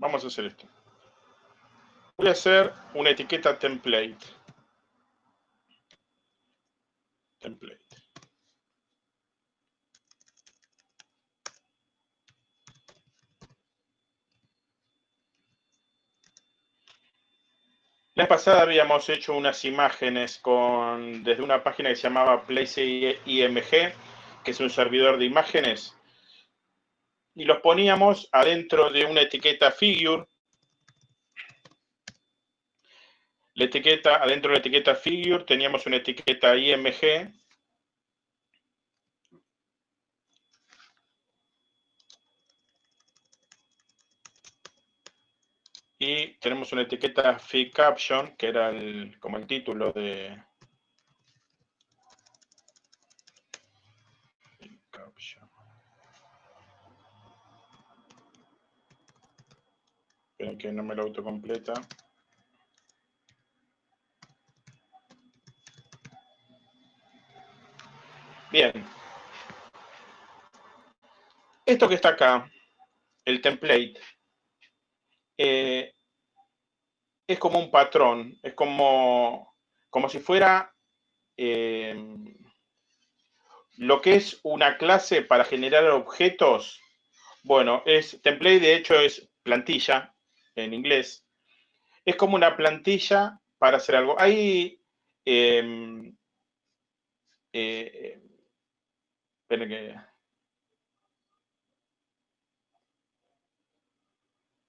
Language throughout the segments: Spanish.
vamos a hacer esto. Voy a hacer una etiqueta template. Template. La pasada habíamos hecho unas imágenes con, desde una página que se llamaba Place IMG, que es un servidor de imágenes, y los poníamos adentro de una etiqueta figure. La etiqueta, adentro de la etiqueta figure teníamos una etiqueta IMG y tenemos una etiqueta fig caption, que era como el título de... Esperen que no me lo autocompleta. Bien. Esto que está acá, el template, eh, es como un patrón, es como, como si fuera eh, lo que es una clase para generar objetos. Bueno, es template de hecho es plantilla en inglés. Es como una plantilla para hacer algo. Hay em, eh, que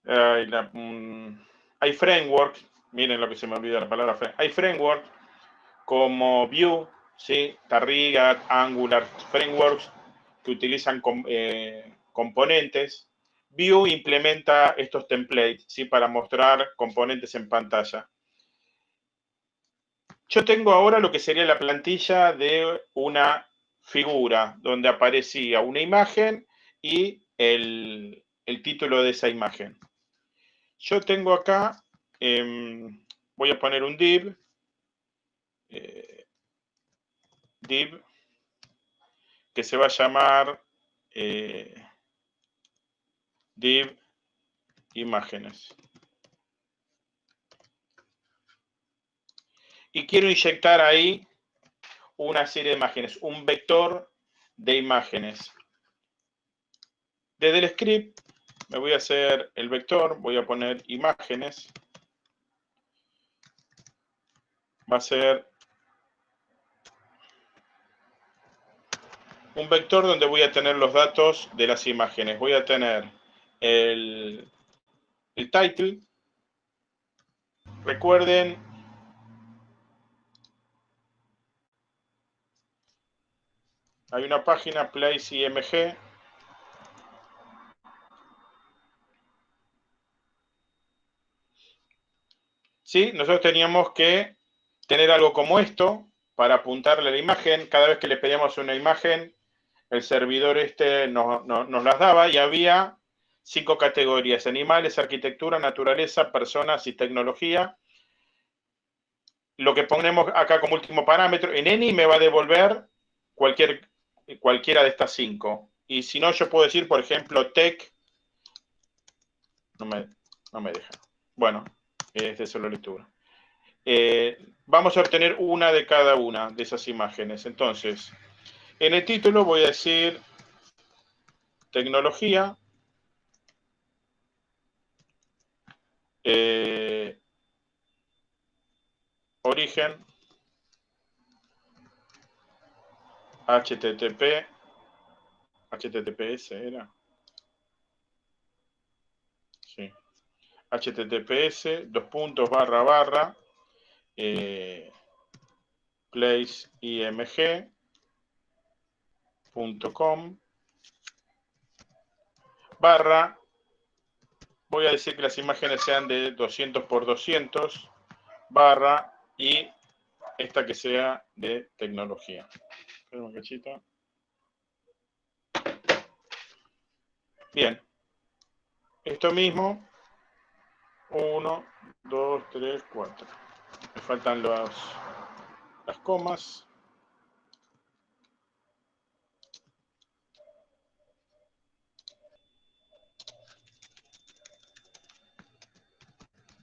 Hay, hay frameworks, miren lo que se me olvidó la palabra, hay frameworks como Vue, ¿sí? Tarriga, Angular, frameworks que utilizan eh, componentes. Vue implementa estos templates, ¿sí? Para mostrar componentes en pantalla. Yo tengo ahora lo que sería la plantilla de una figura, donde aparecía una imagen y el título de esa imagen. Yo tengo acá, em, voy a poner un div, eh, div, que se va a llamar eh, div imágenes. Y quiero inyectar ahí una serie de imágenes, un vector de imágenes. Desde el script me voy a hacer el vector, voy a poner imágenes. Va a ser un vector donde voy a tener los datos de las imágenes. Voy a tener el, el title. Recuerden hay una página Place IMG ¿sí? Nosotros teníamos que tener algo como esto para apuntarle la imagen. Cada vez que le pedíamos una imagen, el servidor este nos, las daba y había cinco categorías, animales, arquitectura, naturaleza, personas y tecnología. Lo que ponemos acá como último parámetro, en any me va a devolver cualquier, cualquiera de estas cinco. Y si no, yo puedo decir, por ejemplo, tech, no me, no me deja. Bueno, es de solo lectura. Eh, vamos a obtener una de cada una de esas imágenes. Entonces, en el título voy a decir tecnología, eh, origen, HTTP, HTTPS era. Sí https dos puntos barra barra eh, placeimg.com barra voy a decir que las imágenes sean de 200 por 200 barra y esta que sea de tecnología. Bien. Esto mismo 1, 2, 3, 4. Me faltan las, las comas.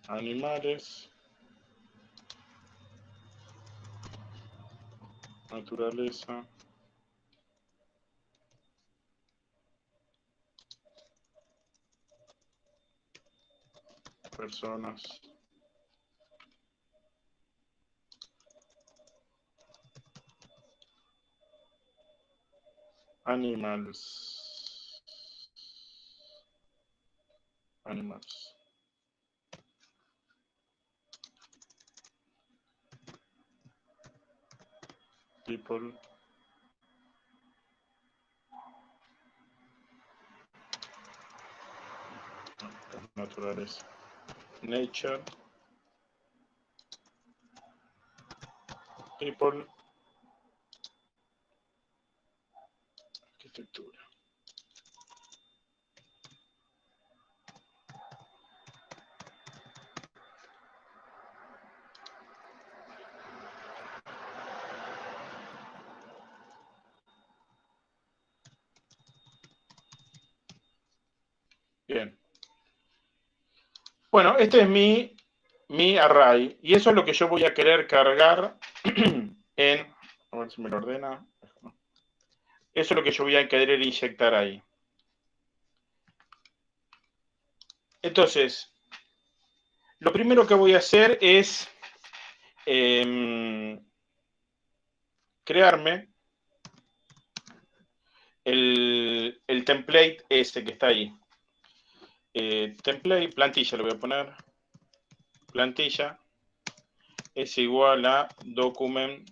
Animales, naturaleza, personas, animals, animals. People naturales. Nature. People. Arquitectura Bien. Bueno, este es mi, mi array. Y eso es lo que yo voy a querer cargar en... A ver si me lo ordena. Eso es lo que yo voy a querer inyectar ahí. Entonces, lo primero que voy a hacer es em, crearme el, el template ese que está ahí. Eh, template, plantilla lo voy a poner, plantilla es igual a document.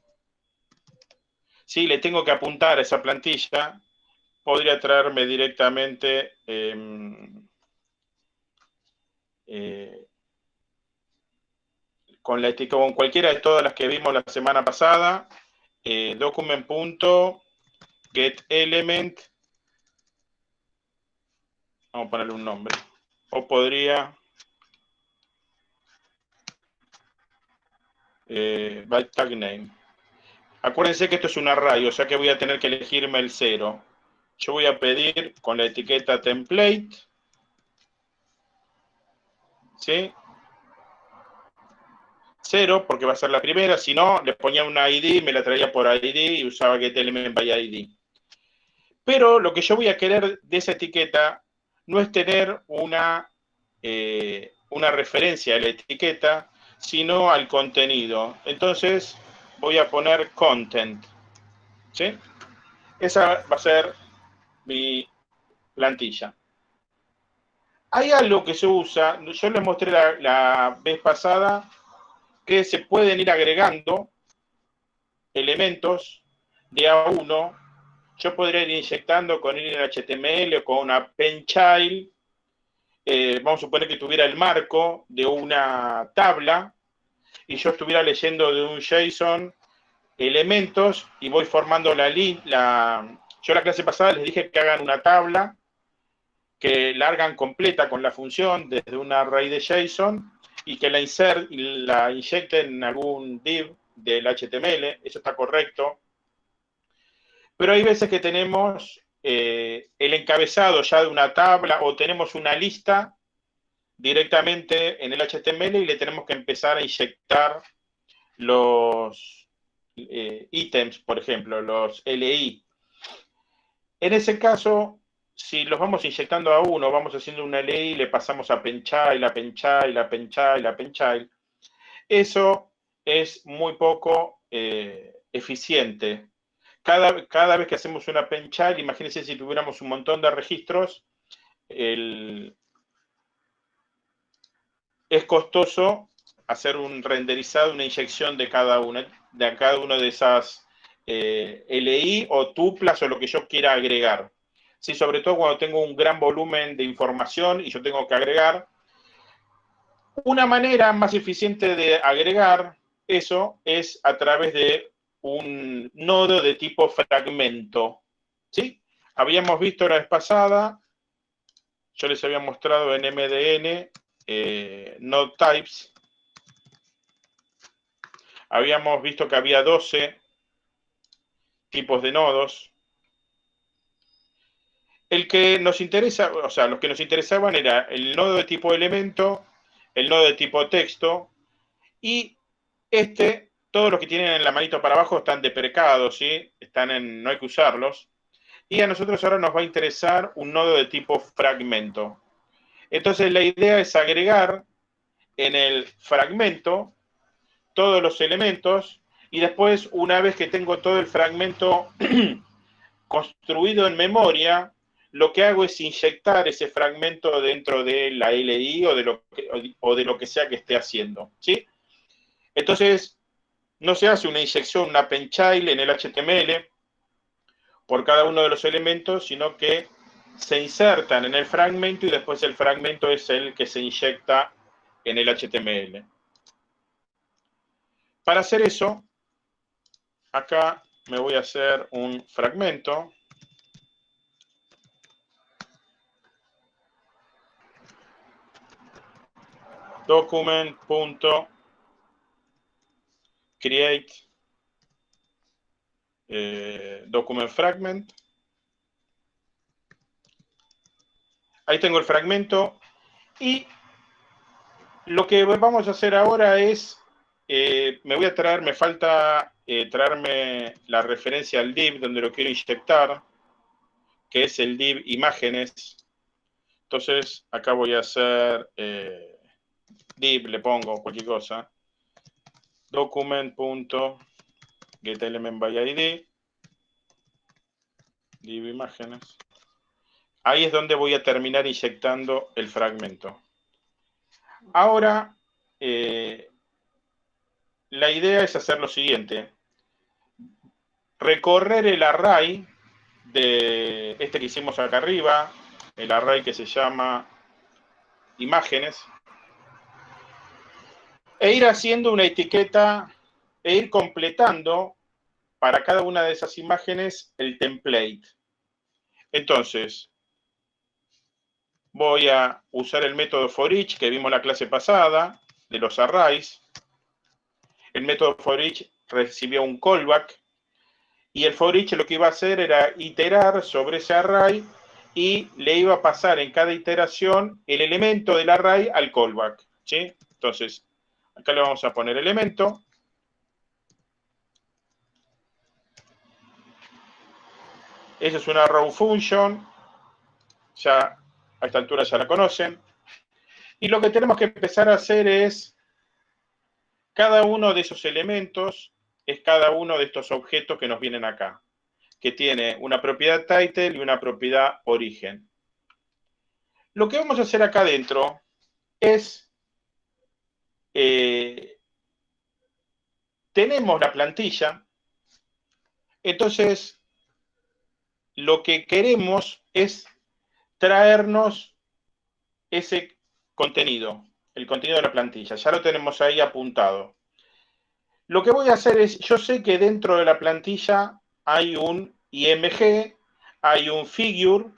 Si le tengo que apuntar a esa plantilla, podría traerme directamente em, eh, con la con cualquiera de todas las que vimos la semana pasada, eh, document.getElement, vamos a ponerle un nombre o podría eh, by tag name. Acuérdense que esto es un array, o sea que voy a tener que elegirme el cero. Yo voy a pedir con la etiqueta template, ¿sí? Cero, porque va a ser la primera, si no, le ponía una ID, me la traía por ID y usaba getElement by ID. Pero lo que yo voy a querer de esa etiqueta no es tener una, eh, una referencia a la etiqueta, sino al contenido. Entonces voy a poner content. ¿sí? Esa va a ser mi plantilla. Hay algo que se usa, yo les mostré la, la vez pasada, que se pueden ir agregando elementos de A1 yo podría ir inyectando con HTML o con una penchild, eh, vamos a suponer que tuviera el marco de una tabla y yo estuviera leyendo de un JSON elementos y voy formando la, la yo la clase pasada les dije que hagan una tabla que la hagan completa con la función desde una array de JSON y que la, insert, la inyecten en algún div del HTML, eso está correcto. Pero hay veces que tenemos eh, el encabezado ya de una tabla o tenemos una lista directamente en el HTML y le tenemos que empezar a inyectar los eh, ítems, por ejemplo, los LI. En ese caso, si los vamos inyectando a uno, vamos haciendo una LI, le pasamos a Penchild, a Penchild, a Penchild, a Penchild, eso es muy poco eh, eficiente cada, vez que hacemos una penchal, imagínense si tuviéramos un montón de registros, es costoso hacer un renderizado, una inyección de cada una, de cada una de esas eh, LI o tuplas o lo que yo quiera agregar. Sí, sobre todo cuando tengo un gran volumen de información y yo tengo que agregar. Una manera más eficiente de agregar eso es a través de un nodo de tipo fragmento. ¿sí? Habíamos visto la vez pasada, yo les había mostrado en MDN eh, node types. Habíamos visto que había 12 tipos de nodos. El que nos interesa, o sea, los que nos interesaban era el nodo de tipo elemento, el nodo de tipo texto, y este, todos los que tienen en la manito para abajo están deprecados, ¿sí? Están en, no hay que usarlos. Y a nosotros ahora nos va a interesar un nodo de tipo fragmento. Entonces la idea es agregar en el fragmento todos los elementos y después, una vez que tengo todo el fragmento construido en memoria, lo que hago es inyectar ese fragmento dentro de la LI o de lo que, o de lo que sea que esté haciendo. ¿sí? Entonces, no se hace una inyección, una penchild en el HTML por cada uno de los elementos, sino que se insertan en el fragmento y después el fragmento es el que se inyecta en el HTML. Para hacer eso, acá me voy a hacer un fragmento. document.create eh, document fragment. Ahí tengo el fragmento y lo que vamos a hacer ahora es, eh, me voy a traer, me falta eh, traerme la referencia al div donde lo quiero inyectar, que es el div imágenes. Entonces, acá voy a hacer div, le pongo cualquier cosa, document.getElementById. Ahí es donde voy a terminar inyectando el fragmento. Ahora, eh, la idea es hacer lo siguiente recorrer el array de este que hicimos acá arriba, el array que se llama imágenes, e ir haciendo una etiqueta e ir completando para cada una de esas imágenes el template. Entonces, voy a usar el método for each que vimos la clase pasada, de los arrays. El método for each recibió un callback y el for each lo que iba a hacer era iterar sobre ese array y le iba a pasar en cada iteración el elemento del array al callback. ¿sí? Entonces, acá le vamos a poner elemento. Esa es una row function. Ya a esta altura ya la conocen. Y lo que tenemos que empezar a hacer es cada uno de esos elementos es cada uno de estos objetos que nos vienen acá, que tiene una propiedad title y una propiedad origen. Lo que vamos a hacer acá adentro es, eh, tenemos la plantilla, entonces lo que queremos es traernos ese contenido, el contenido de la plantilla. Ya lo tenemos ahí apuntado. Lo que voy a hacer es, yo sé que dentro de la plantilla hay un IMG, hay un figure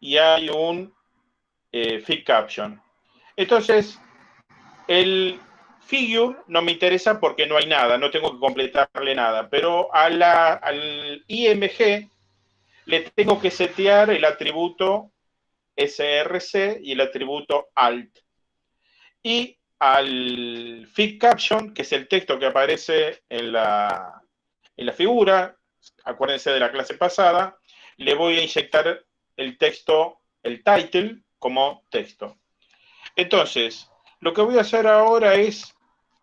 y hay un eh, caption. Entonces, el figure no me interesa porque no hay nada, no tengo que completarle nada, pero a la, al IMG le tengo que setear el atributo src y el atributo alt. Y al fit caption, que es el texto que aparece en la, en la figura, acuérdense de la clase pasada, le voy a inyectar el texto, el title, como texto. Entonces, lo que voy a hacer ahora es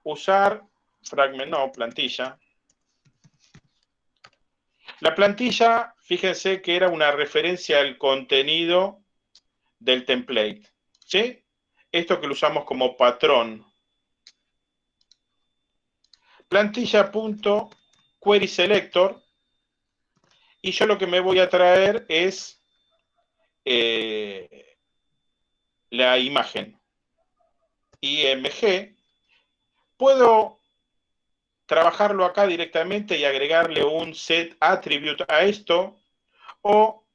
usar fragment, no, plantilla. La plantilla, fíjense que era una referencia al contenido del template. ¿Sí? esto que lo usamos como patrón. Plantilla.querySelector y yo lo que me voy a traer es eh, la imagen IMG. Puedo trabajarlo acá directamente y agregarle un set attribute a esto o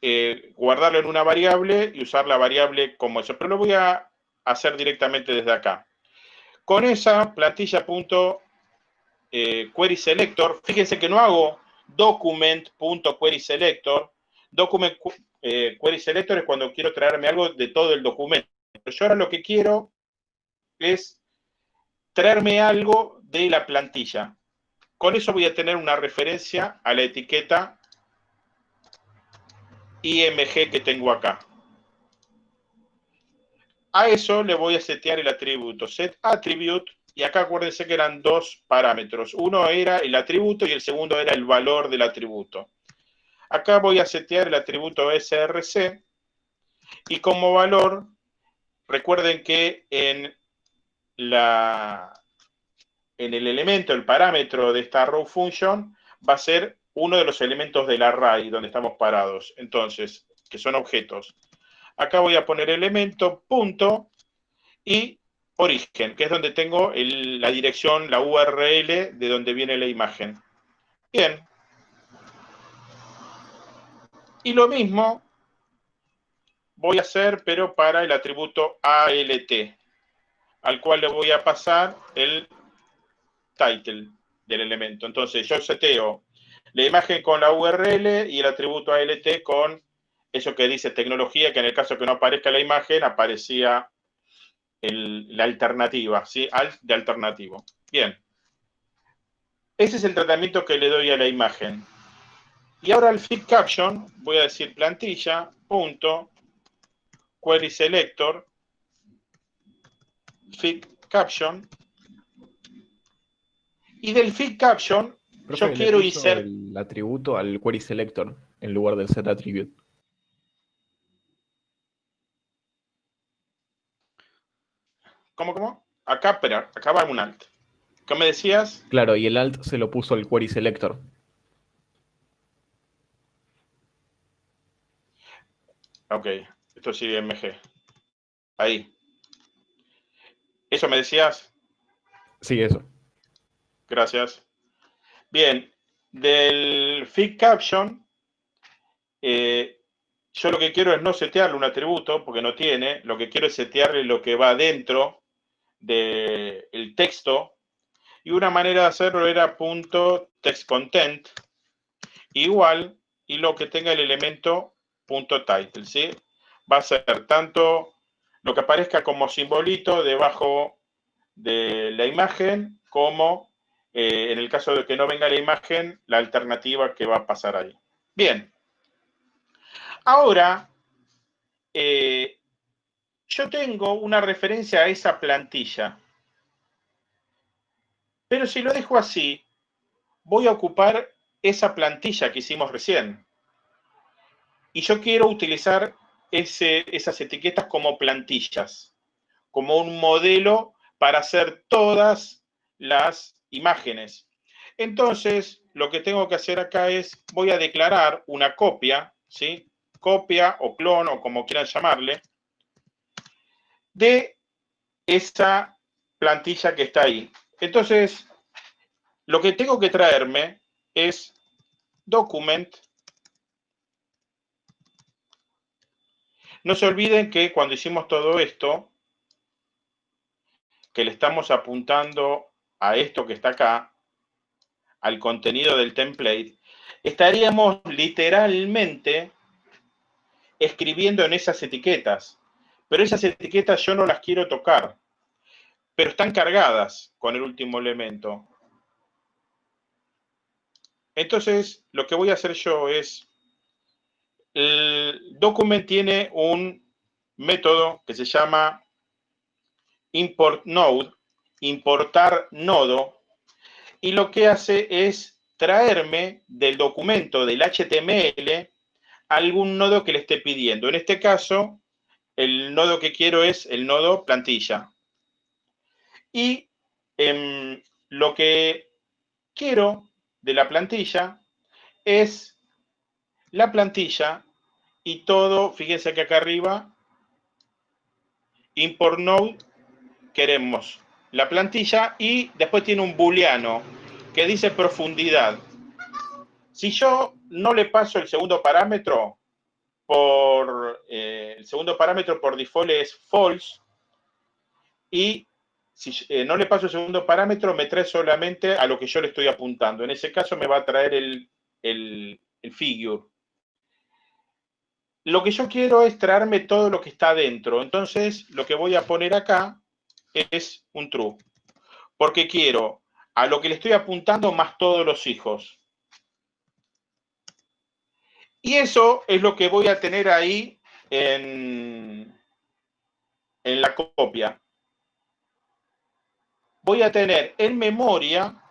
eh, guardarlo en una variable y usar la variable como eso. Pero lo voy a hacer directamente desde acá. Con esa plantilla.querySelector, eh, fíjense que no hago document.querySelector. Document eh, query selector es cuando quiero traerme algo de todo el documento. Pero yo ahora lo que quiero es traerme algo de la plantilla. Con eso voy a tener una referencia a la etiqueta IMG que tengo acá. A eso le voy a setear el atributo set attribute y acá acuérdense que eran dos parámetros. Uno era el atributo y el segundo era el valor del atributo. Acá voy a setear el atributo src y como valor, recuerden que en, la, en el elemento, el parámetro de esta row function, va a ser uno de los elementos del array donde estamos parados. Entonces, que son objetos. Acá voy a poner elemento, punto, y origen, que es donde tengo la dirección, la URL de donde viene la imagen. Bien. Y lo mismo voy a hacer, pero para el atributo ALT, al cual le voy a pasar el title del elemento. Entonces yo seteo la imagen con la URL y el atributo ALT con eso que dice tecnología, que en el caso que no aparezca la imagen, aparecía la alternativa, ¿sí? De alternativo. Bien. Ese es el tratamiento que le doy a la imagen. Y ahora al fit caption voy a decir plantilla, punto, query selector, fit caption. Y del fit caption yo quiero insertar el atributo al query selector en lugar del set attribute. ¿Cómo, cómo? Acá, espera, acá va un alt. ¿Qué me decías? Claro, y el alt se lo puso al query selector. Ok, esto sí MG. Ahí. ¿Eso me decías? Sí, eso. Gracias. Bien, del fit caption, eh, yo lo que quiero es no setearle un atributo, porque no tiene, lo que quiero es setearle lo que va dentro del texto. Y una manera de hacerlo era punto text content igual y lo que tenga el elemento punto title, ¿sí? Va a ser tanto lo que aparezca como simbolito debajo de la imagen como eh, en el caso de que no venga la imagen, la alternativa que va a pasar ahí. Bien. Ahora, eh, yo tengo una referencia a esa plantilla. Pero si lo dejo así, voy a ocupar esa plantilla que hicimos recién. Y yo quiero utilizar esas etiquetas como plantillas, como un modelo para hacer todas las imágenes. Entonces, lo que tengo que hacer acá es, voy a declarar una copia, ¿sí? Copia o clon o como quieran llamarle, de esa plantilla que está ahí. Entonces, lo que tengo que traerme es document. No se olviden que cuando hicimos todo esto, que le estamos apuntando a esto que está acá, al contenido del template, estaríamos literalmente escribiendo en esas etiquetas. Pero esas etiquetas yo no las quiero tocar. Pero están cargadas con el último elemento. Entonces, lo que voy a hacer yo es, el document tiene un método que se llama import node, importar nodo, y lo que hace es traerme del documento del HTML algún nodo que le esté pidiendo. En este caso, el nodo que quiero es el nodo plantilla. Y em, lo que quiero de la plantilla es la plantilla y todo, fíjense que acá arriba, import node, queremos la plantilla y después tiene un booleano que dice profundidad. Si yo no le paso el segundo parámetro, por eh, el segundo parámetro por default es false y si eh, no le paso el segundo parámetro me trae solamente a lo que yo le estoy apuntando. En ese caso me va a traer el, el, el figure. Lo que yo quiero es traerme todo lo que está dentro. Entonces, lo que voy a poner acá es un true. Porque quiero a lo que le estoy apuntando más todos los hijos. Y eso es lo que voy a tener ahí en, en la copia. Voy a tener en memoria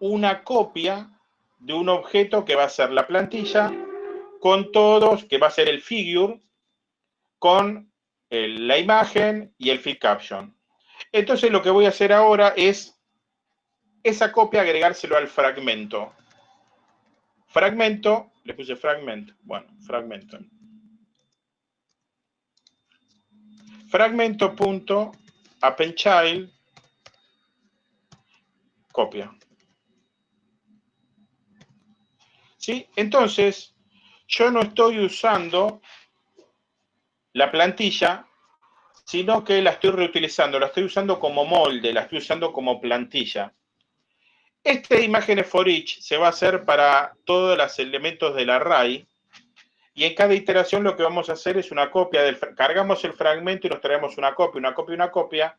una copia de un objeto que va a ser la plantilla con todos, que va a ser el figure, con la imagen y el feed caption. Entonces lo que voy a hacer ahora es esa copia agregárselo al fragmento. Fragmento, le puse fragment, bueno, fragmento. Fragmento.appendchild copia. ¿Sí? Entonces, yo no estoy usando la plantilla, sino que la estoy reutilizando, la estoy usando como molde, la estoy usando como plantilla. Esta imagen for each se va a hacer para todos los elementos del array y en cada iteración lo que vamos a hacer es una copia del cargamos el fragmento y nos traemos una copia, una copia, una copia.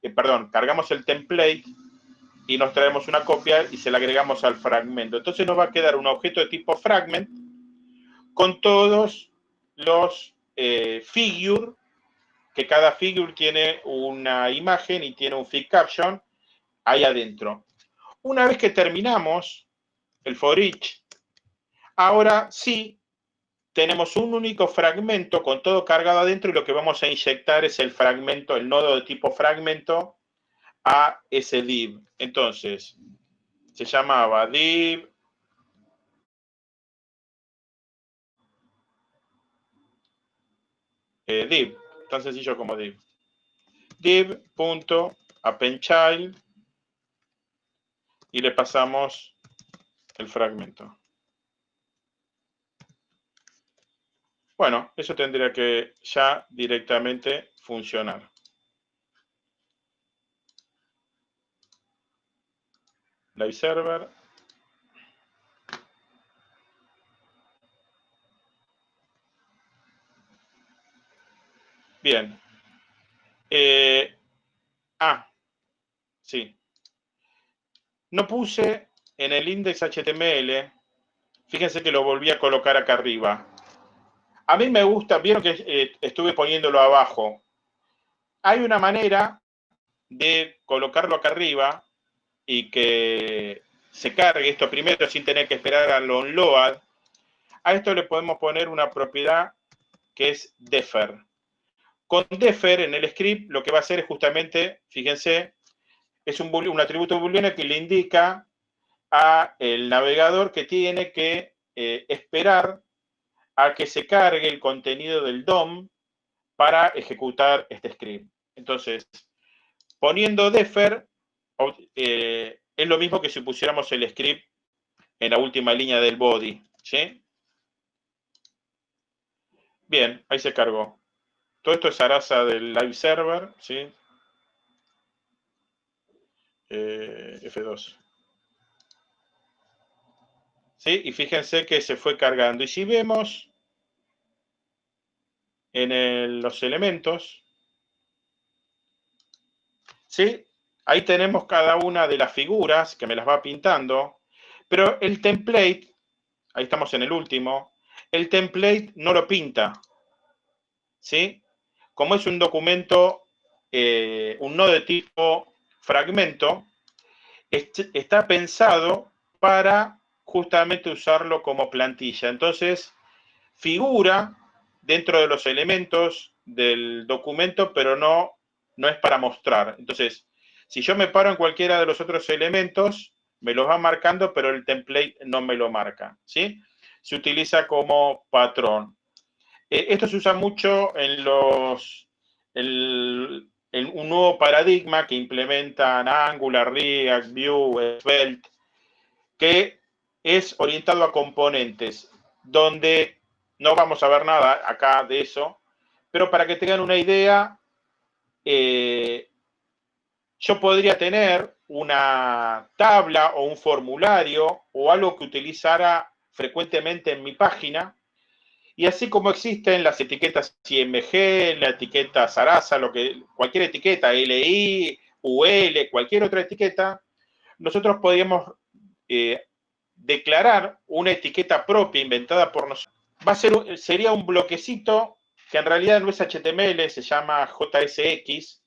Eh, perdón, cargamos el template y nos traemos una copia y se la agregamos al fragmento. Entonces nos va a quedar un objeto de tipo fragment con todos los eh, figure, que cada figure tiene una imagen y tiene un feed caption ahí adentro. Una vez que terminamos el for each, ahora sí tenemos un único fragmento con todo cargado adentro y lo que vamos a inyectar es el fragmento, el nodo de tipo fragmento a ese div. Entonces, se llamaba div eh, div, tan sencillo como div. div.appendchild y le pasamos el fragmento. Bueno, eso tendría que ya directamente funcionar. Live server. Bien. Eh, ah, sí. No puse en el index HTML, fíjense que lo volví a colocar acá arriba. A mí me gusta, vieron que eh, estuve poniéndolo abajo. Hay una manera de colocarlo acá arriba y que se cargue esto primero sin tener que esperar al onload, a esto le podemos poner una propiedad que es defer. Con defer en el script lo que va a hacer es justamente, fíjense, es un, atributo booleano que le indica a el navegador que tiene que eh, esperar a que se cargue el contenido del DOM para ejecutar este script. Entonces, poniendo defer, eh, es lo mismo que si pusiéramos el script en la última línea del body. Bien, ahí se cargó. Todo esto es Arasa del live server. ¿sí? Eh, F2. ¿Sí? Y fíjense que se fue cargando. Y si vemos en los elementos, ¿sí? Ahí tenemos cada una de las figuras que me las va pintando, pero el template, ahí estamos en el último, el template no lo pinta, ¿sí? Como es un documento, eh, un nodo de tipo fragmento, está pensado para justamente usarlo como plantilla. Entonces, figura dentro de los elementos del documento, pero no, no es para mostrar. Entonces, si yo me paro en cualquiera de los otros elementos, me los va marcando, pero el template no me lo marca, ¿sí? Se utiliza como patrón. Eh, esto se usa mucho en los un nuevo paradigma que implementan Angular, React, Vue, Svelte, que es orientado a componentes, donde no vamos a ver nada acá de eso, pero para que tengan una idea, eh, yo podría tener una tabla o un formulario o algo que utilizara frecuentemente en mi página Y así como existen las etiquetas IMG, la etiqueta Sarasa, lo que, cualquier etiqueta, LI, UL, cualquier otra etiqueta, nosotros podríamos eh, declarar una etiqueta propia inventada por nosotros. Va a ser, sería un bloquecito que en realidad no es HTML, se llama JSX,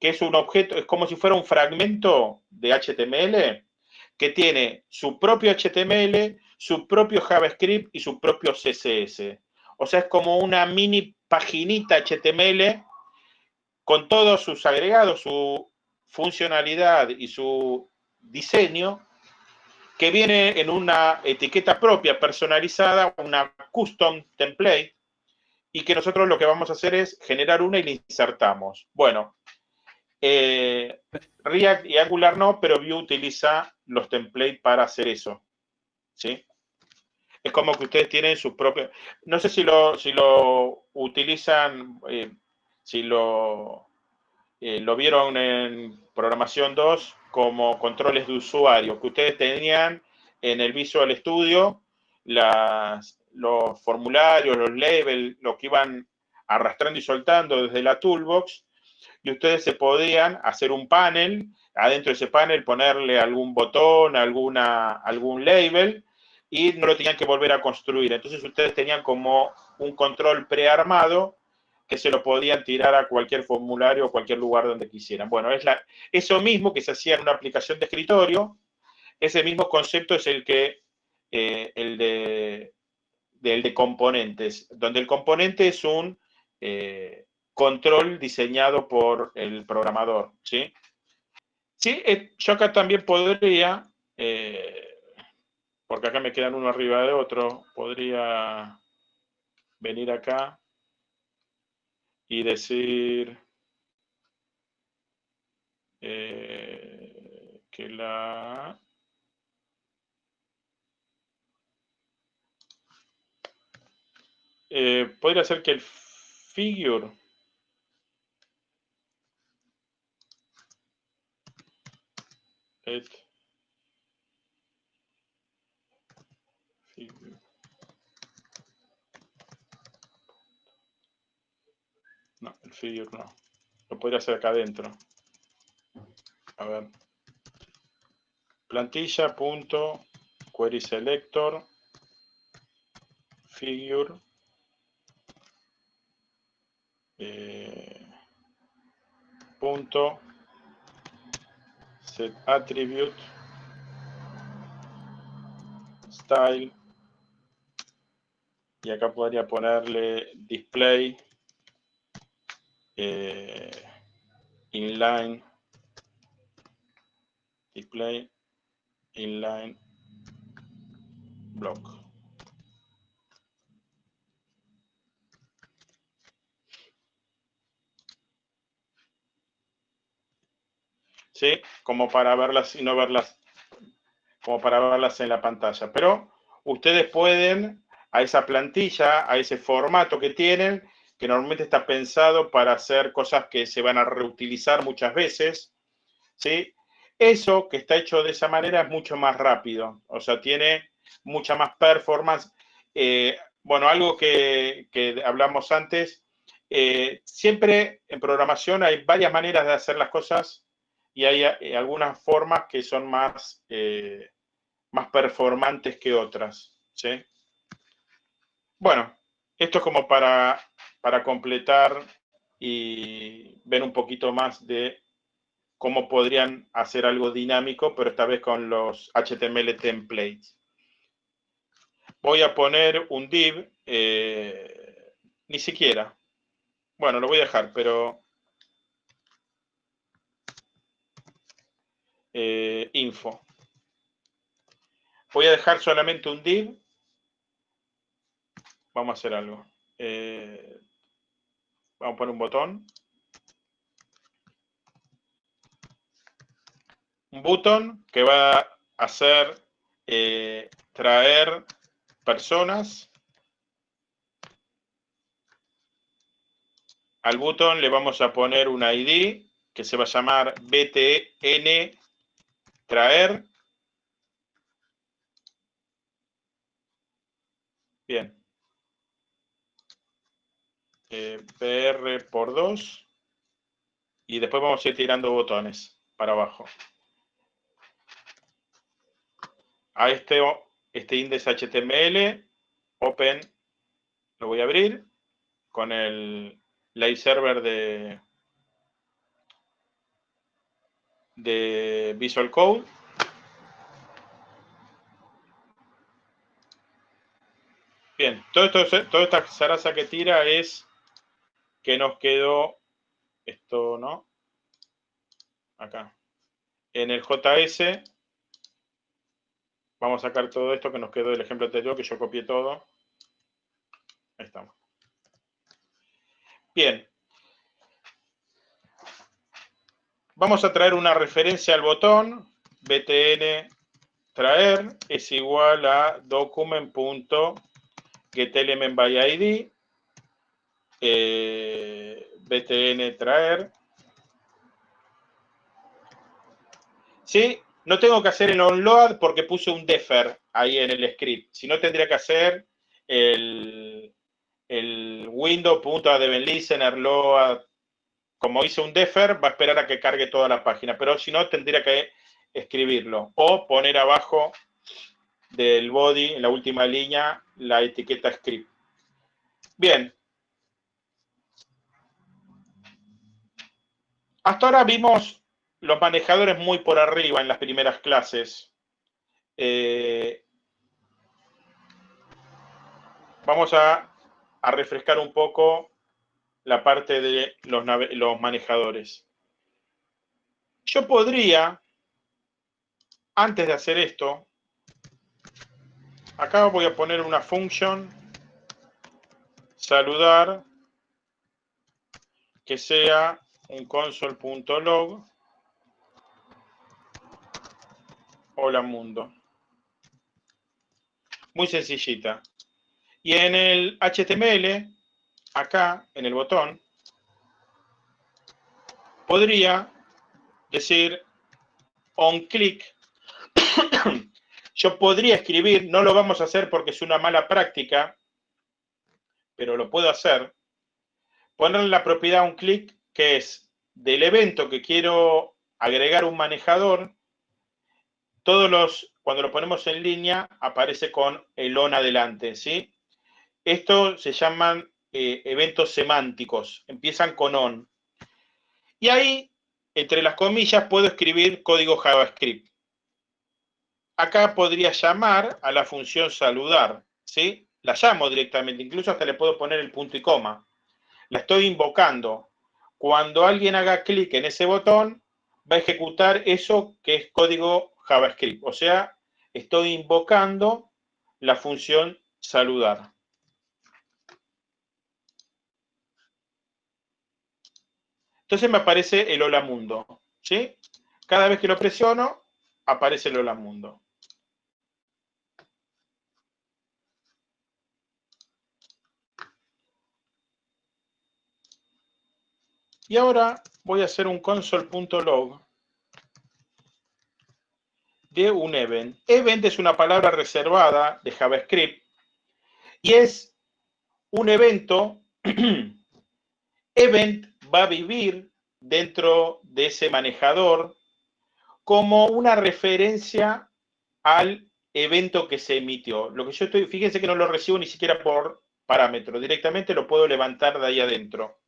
que es un objeto, es como si fuera un fragmento de HTML que tiene su propio HTML, su propio JavaScript y su propio CSS. O sea, es como una mini paginita HTML con todos sus agregados, su funcionalidad y su diseño, que viene en una etiqueta propia, personalizada, una custom template, y que nosotros lo que vamos a hacer es generar una y la insertamos. Bueno, eh, React y Angular no, pero Vue utiliza los templates para hacer eso. ¿Sí? Es como que ustedes tienen sus propios... No sé si lo, si lo utilizan, eh, si lo, eh, lo vieron en programación 2 como controles de usuario, que ustedes tenían en el Visual Studio las, los formularios, los labels, lo que iban arrastrando y soltando desde la toolbox, y ustedes se podían hacer un panel, adentro de ese panel ponerle algún botón, alguna, algún label, y no lo tenían que volver a construir. Entonces ustedes tenían como un control prearmado que se lo podían tirar a cualquier formulario o cualquier lugar donde quisieran. Bueno, es la, eso mismo que se hacía en una aplicación de escritorio, ese mismo concepto es el que eh, el de del de componentes, donde el componente es un eh, control diseñado por el programador, ¿sí? Sí, eh, yo acá también podría, eh, porque acá me quedan uno arriba de otro, podría venir acá y decir que la Eh, podría ser que el figure No, el figure no. Lo podría hacer acá adentro. A ver. Plantilla punto query selector figure eh, punto set attribute style y acá podría ponerle display eh, inline display inline block Como para verlas y no verlas, como para verlas en la pantalla. Pero ustedes pueden a esa plantilla, a ese formato que tienen, que normalmente está pensado para hacer cosas que se van a reutilizar muchas veces, ¿sí? Eso que está hecho de esa manera es mucho más rápido, o sea, tiene mucha más performance. Eh, bueno, algo que, hablamos antes, eh, siempre en programación hay varias maneras de hacer las cosas y hay eh, algunas formas que son más, eh, más performantes que otras. ¿sí? Bueno, esto es como para, para completar y ver un poquito más de cómo podrían hacer algo dinámico, pero esta vez con los HTML templates. Voy a poner un div, eh, ni siquiera. Bueno, lo voy a dejar, pero Eh, info. Voy a dejar solamente un div. Vamos a hacer algo. Eh, vamos a poner un botón. Un botón que va a hacer eh, traer personas. Al botón le vamos a poner un ID que se va a llamar btn traer. Bien. eh, PR por 2 y después vamos a ir tirando botones para abajo. A este, este index HTML, open, lo voy a abrir con el live server de, de Visual Code. Bien, todo esto, toda esta zaraza que tira es que nos quedó esto, ¿no? Acá. En el JS vamos a sacar todo esto que nos quedó del ejemplo anterior, que yo copié todo. Ahí estamos. Bien. Vamos a traer una referencia al botón. btn traer es igual a document.getElementById eh, btn traer. ¿Sí? No tengo que hacer el onload porque puse un defer ahí en el script. Si no, tendría que hacer el, el load. Como hice un defer, va a esperar a que cargue toda la página. Pero si no, tendría que escribirlo. O poner abajo del body, en la última línea, la etiqueta script. Bien. Hasta ahora vimos los manejadores muy por arriba en las primeras clases. Eh, vamos a, refrescar un poco la parte de los, los manejadores. Yo podría, antes de hacer esto, acá voy a poner una función saludar que sea un console.log hola mundo. Muy sencillita. Y en el HTML, acá en el botón, podría decir on click. Yo podría escribir, no lo vamos a hacer porque es una mala práctica, pero lo puedo hacer. Ponerle la propiedad on click, que es del evento que quiero agregar un manejador, todos los, cuando lo ponemos en línea, aparece con el on adelante, ¿sí? Esto se llaman eh, eventos semánticos, empiezan con on. Y ahí, entre las comillas, puedo escribir código JavaScript. Acá podría llamar a la función saludar, ¿sí? La llamo directamente, incluso hasta le puedo poner el punto y coma. La estoy invocando. Cuando alguien haga clic en ese botón, va a ejecutar eso que es código JavaScript. O sea, estoy invocando la función saludar. Entonces me aparece el hola mundo. ¿sí? Cada vez que lo presiono, aparece el hola mundo. Y ahora voy a hacer un console.log de un event. Event es una palabra reservada de JavaScript y es un evento. event va a vivir dentro de ese manejador como una referencia al evento que se emitió. Lo que yo estoy, fíjense que no lo recibo ni siquiera por parámetro, directamente lo puedo levantar de ahí adentro.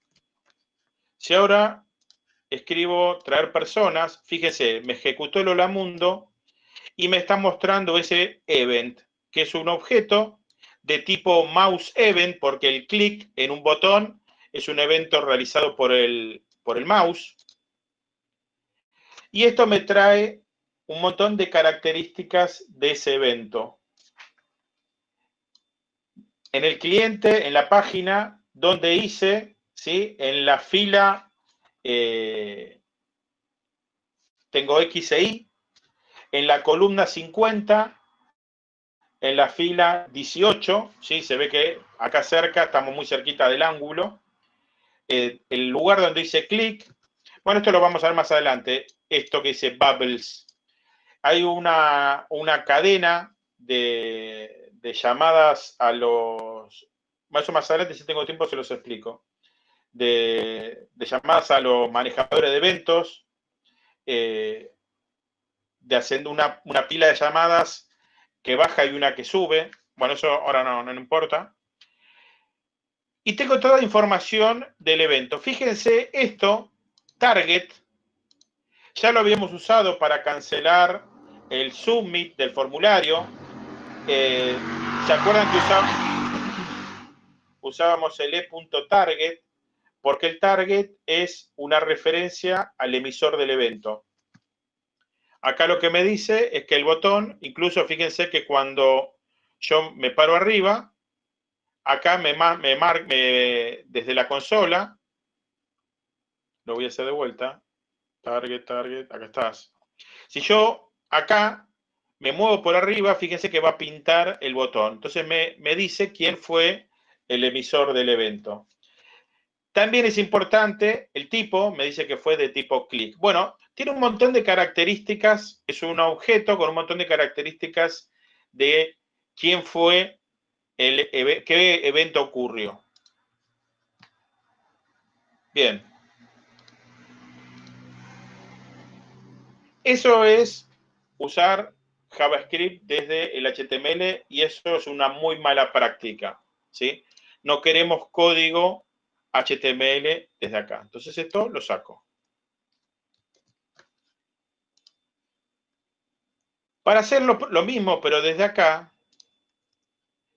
Si ahora escribo traer personas, fíjense, me ejecutó el hola mundo y me está mostrando ese event, que es un objeto de tipo mouse event, porque el clic en un botón es un evento realizado por el, por el mouse. Y esto me trae un montón de características de ese evento. En el cliente, en la página, donde hice, ¿sí? en la fila, eh, tengo X e Y, en la columna 50, en la fila 18, ¿sí? se ve que acá cerca, estamos muy cerquita del ángulo, el lugar donde dice clic, bueno, esto lo vamos a ver más adelante, esto que dice bubbles. Hay una, una cadena de, llamadas a los... Más o más adelante, si tengo tiempo, se los explico. de, llamadas a los manejadores de eventos, eh, de haciendo una, pila de llamadas que baja y una que sube. Bueno, eso ahora no, no importa. Y tengo toda la información del evento. Fíjense, esto, target, ya lo habíamos usado para cancelar el submit del formulario. Eh, ¿Se acuerdan que usábamos el e.target? Porque el target es una referencia al emisor del evento. Acá lo que me dice es que el botón, incluso fíjense que cuando yo me paro arriba, acá me, me, me desde la consola, lo voy a hacer de vuelta, target, target, acá estás. Si yo acá me muevo por arriba, fíjense que va a pintar el botón. Entonces me, dice quién fue el emisor del evento. También es importante el tipo, me dice que fue de tipo click. Bueno, tiene un montón de características, es un objeto con un montón de características de quién fue, qué evento ocurrió. Bien. Eso es usar JavaScript desde el HTML y eso es una muy mala práctica, ¿sí? No queremos código HTML desde acá. Entonces esto lo saco. Para hacerlo lo mismo, pero desde acá,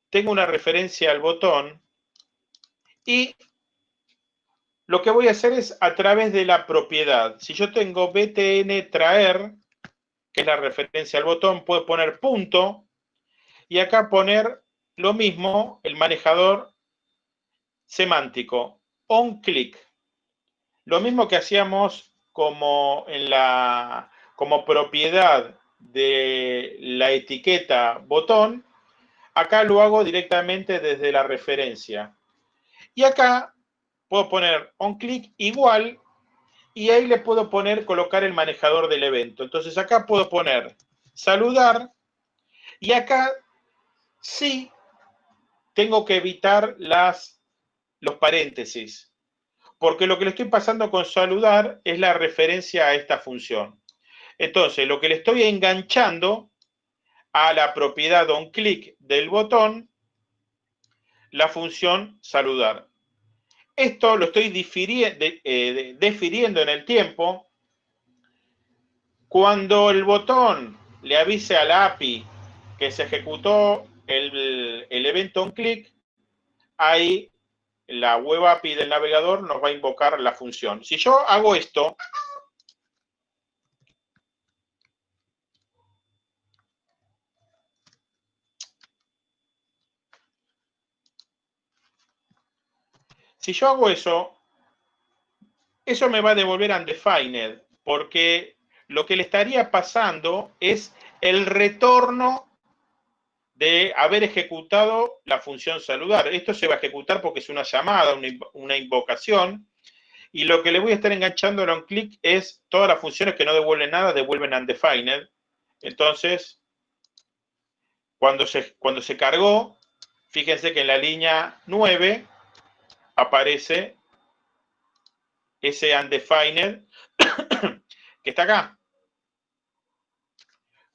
tengo una referencia al botón y lo que voy a hacer es a través de la propiedad. Si yo tengo btn traer, que es la referencia al botón, puedo poner punto y acá poner lo mismo, el manejador semántico, on click. Lo mismo que hacíamos como en la como propiedad de la etiqueta botón, acá lo hago directamente desde la referencia. Y acá puedo poner on click igual y ahí le puedo poner, colocar el manejador del evento. Entonces acá puedo poner saludar y acá sí tengo que evitar las, los paréntesis, porque lo que le estoy pasando con saludar es la referencia a esta función. Entonces, lo que le estoy enganchando a la propiedad onClick del botón, la función saludar. Esto lo estoy eh, difiriendo en el tiempo. Cuando el botón le avise a la API que se ejecutó el, el evento onClick, ahí la web API del navegador nos va a invocar la función. Si yo hago esto, Si yo hago eso, eso me va a devolver undefined, porque lo que le estaría pasando es el retorno de haber ejecutado la función saludar. Esto se va a ejecutar porque es una llamada, una, invocación, y lo que le voy a estar enganchando en un clic es todas las funciones que no devuelven nada, devuelven undefined. Entonces, cuando se, cuando se cargó, fíjense que en la línea 9 aparece ese undefined que está acá.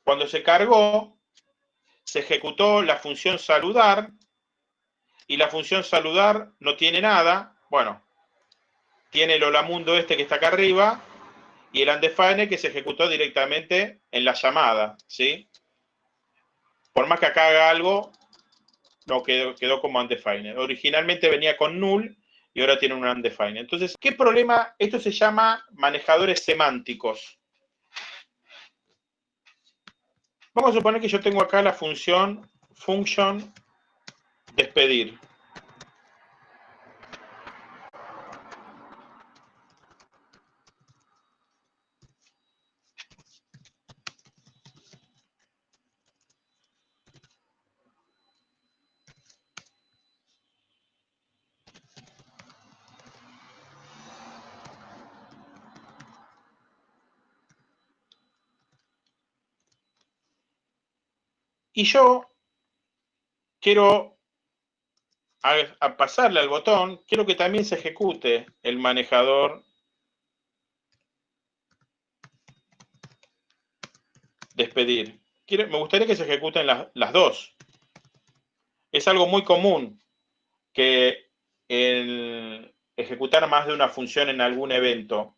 Cuando se cargó, se ejecutó la función saludar y la función saludar no tiene nada. Bueno, tiene el holamundo este que está acá arriba y el undefined que se ejecutó directamente en la llamada, ¿sí? Por más que acá haga algo, no, quedó, quedó como undefined. Originalmente venía con null y ahora tiene un undefined. Entonces, ¿qué problema? Esto se llama manejadores semánticos. Vamos a suponer que yo tengo acá la función function despedir. Y yo quiero a, pasarle al botón, quiero que también se ejecute el manejador despedir. me gustaría que se ejecuten las dos. Es algo muy común que el ejecutar más de una función en algún evento.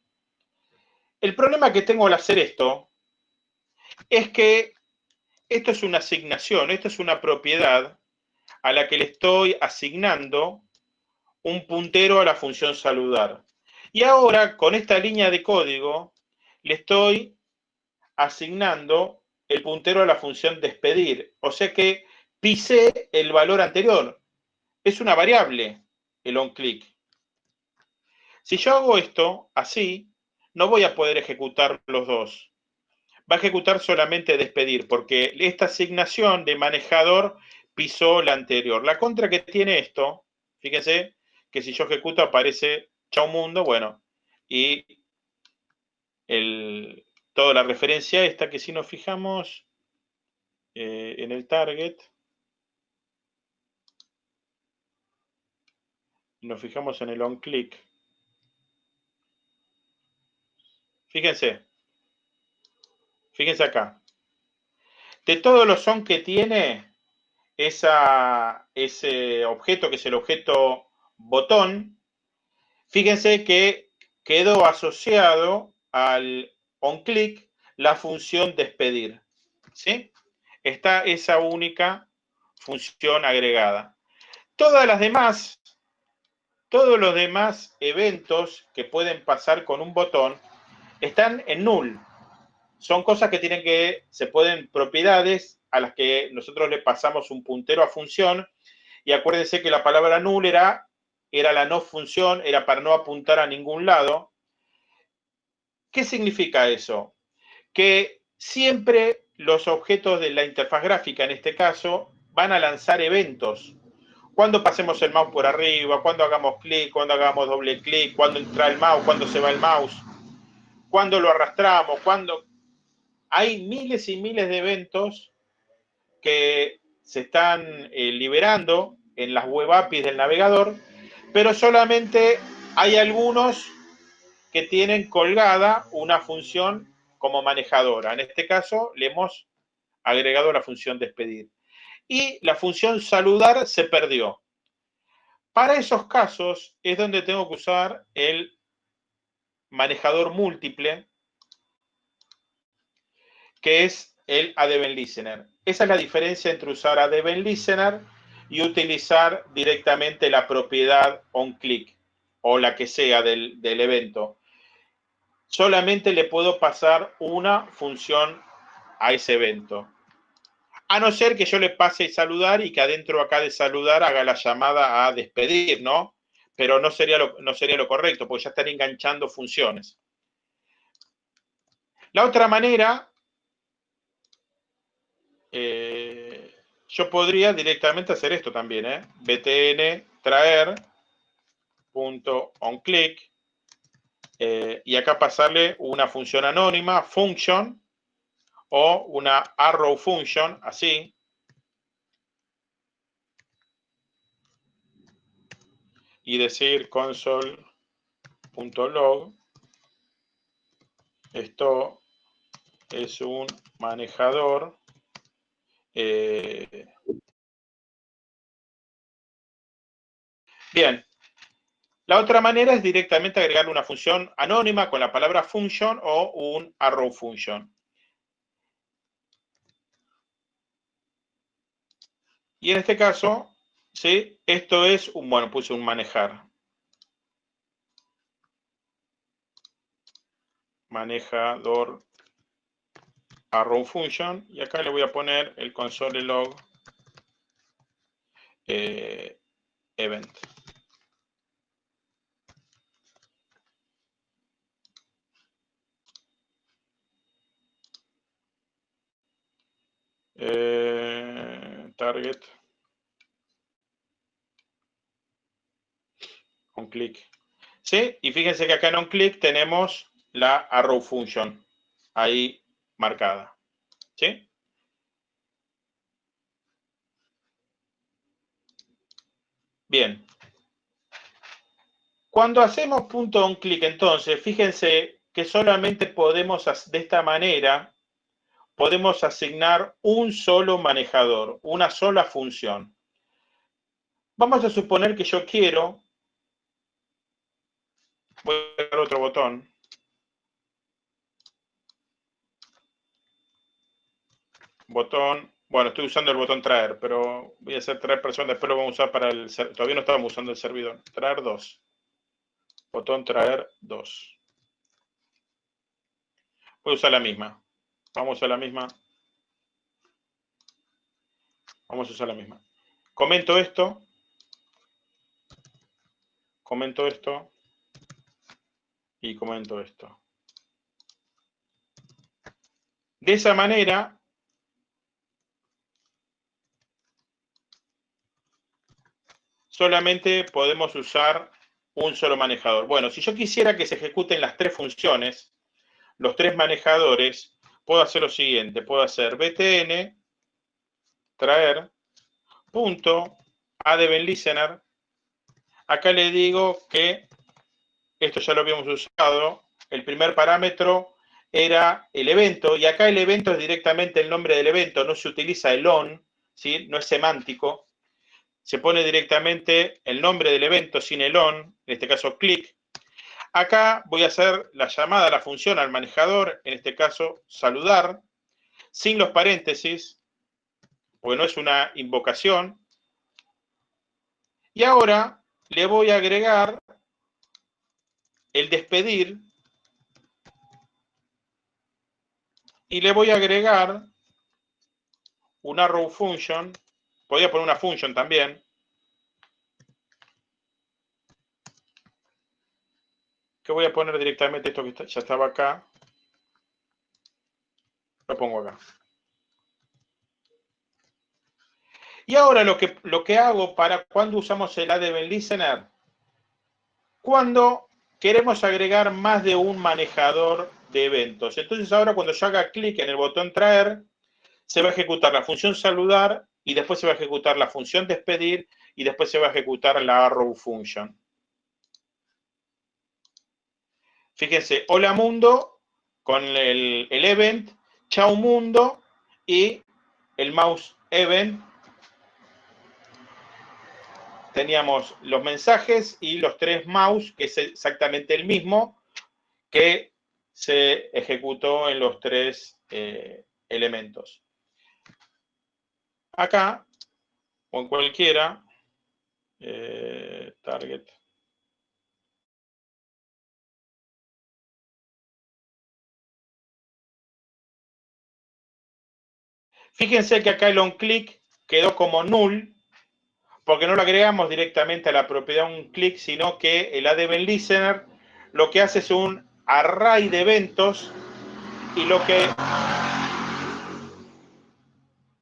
El problema que tengo al hacer esto es que esto es una asignación, esto es una propiedad a la que le estoy asignando un puntero a la función saludar. Y ahora, con esta línea de código, le estoy asignando el puntero a la función despedir. O sea que pisé el valor anterior. Es una variable el onClick. Si yo hago esto así, no voy a poder ejecutar los dos. Va a ejecutar solamente despedir, porque esta asignación de manejador pisó la anterior. La contra que tiene esto, fíjense que si yo ejecuto aparece chao mundo, bueno, y el, toda la referencia esta que si nos fijamos eh, en el target, nos fijamos en el on click, fíjense, fíjense acá, de todos los on que tiene, ese objeto, que es el objeto botón, fíjense que quedó asociado al onClick la función despedir. ¿sí? Está esa única función agregada. Todas las demás, todos los demás eventos que pueden pasar con un botón están en null. Son cosas que tienen que, se pueden, propiedades a las que nosotros le pasamos un puntero a función. Y acuérdense que la palabra null era, era la no función, era para no apuntar a ningún lado. ¿Qué significa eso? Que siempre los objetos de la interfaz gráfica, en este caso, van a lanzar eventos. Cuando pasemos el mouse por arriba, cuando hagamos clic, cuando hagamos doble clic, cuando entra el mouse, cuando se va el mouse, cuando lo arrastramos, cuando... Hay miles y miles de eventos que se están eh, liberando en las web APIs del navegador, pero solamente hay algunos que tienen colgada una función como manejadora. En este caso, le hemos agregado la función despedir. Y la función saludar se perdió. Para esos casos es donde tengo que usar el manejador múltiple, que es el Adevent Listener. Esa es la diferencia entre usar Adevent Listener y utilizar directamente la propiedad onClick o la que sea del, del evento. Solamente le puedo pasar una función a ese evento. A no ser que yo le pase saludar y que adentro acá de saludar haga la llamada a despedir, ¿no? Pero no sería lo, no sería lo correcto, porque ya estaría enganchando funciones. La otra manera eh, yo podría directamente hacer esto también, ¿eh? btn traer punto on eh, y acá pasarle una función anónima, function, o una arrow function, así. Y decir console.log. Esto es un manejador eh, bien. La otra manera es directamente agregar una función anónima con la palabra function o un arrow function. Y en este caso, ¿sí? esto es un, bueno, puse un manejar. Manejador arrow function y acá le voy a poner el console log eh, event. Eh, target on click. ¿Sí? Y fíjense que acá en on click tenemos la arrow function. Ahí marcada. ¿Sí? Bien. Cuando hacemos punto on clic, entonces, fíjense que solamente podemos, de esta manera, podemos asignar un solo manejador, una sola función. Vamos a suponer que yo quiero, voy a dar otro botón, botón, bueno, estoy usando el botón traer, pero voy a hacer traer personas, después lo vamos a usar para el, todavía no estábamos usando el servidor, traer 2, botón traer 2. Voy a usar la misma, vamos a la misma, vamos a usar la misma. Comento esto, comento esto. Y comento esto. De esa manera, solamente podemos usar un solo manejador. Bueno, si yo quisiera que se ejecuten las tres funciones, los tres manejadores, puedo hacer lo siguiente. Puedo hacer btn, traer, punto, listener. Acá le digo que, esto ya lo habíamos usado, el primer parámetro era el evento, y acá el evento es directamente el nombre del evento, no se utiliza el on, ¿sí? no es semántico se pone directamente el nombre del evento sin el on, en este caso click. Acá voy a hacer la llamada a la función al manejador, en este caso saludar, sin los paréntesis, porque no es una invocación. Y ahora le voy a agregar el despedir y le voy a agregar una row function Podría poner una function también. Que voy a poner directamente esto que ya estaba acá. Lo pongo acá. Y ahora lo que, lo que hago para cuando usamos el ADB Listener, cuando queremos agregar más de un manejador de eventos. Entonces ahora cuando yo haga clic en el botón traer, se va a ejecutar la función saludar y después se va a ejecutar la función despedir y después se va a ejecutar la arrow function. Fíjense, hola mundo con el, el event, chao mundo y el mouse event. Teníamos los mensajes y los tres mouse, que es exactamente el mismo que se ejecutó en los tres eh, elementos. Acá, o en cualquiera, eh, target. Fíjense que acá el onClick quedó como null, porque no lo agregamos directamente a la propiedad onClick, sino que el ADB Listener lo que hace es un array de eventos y lo que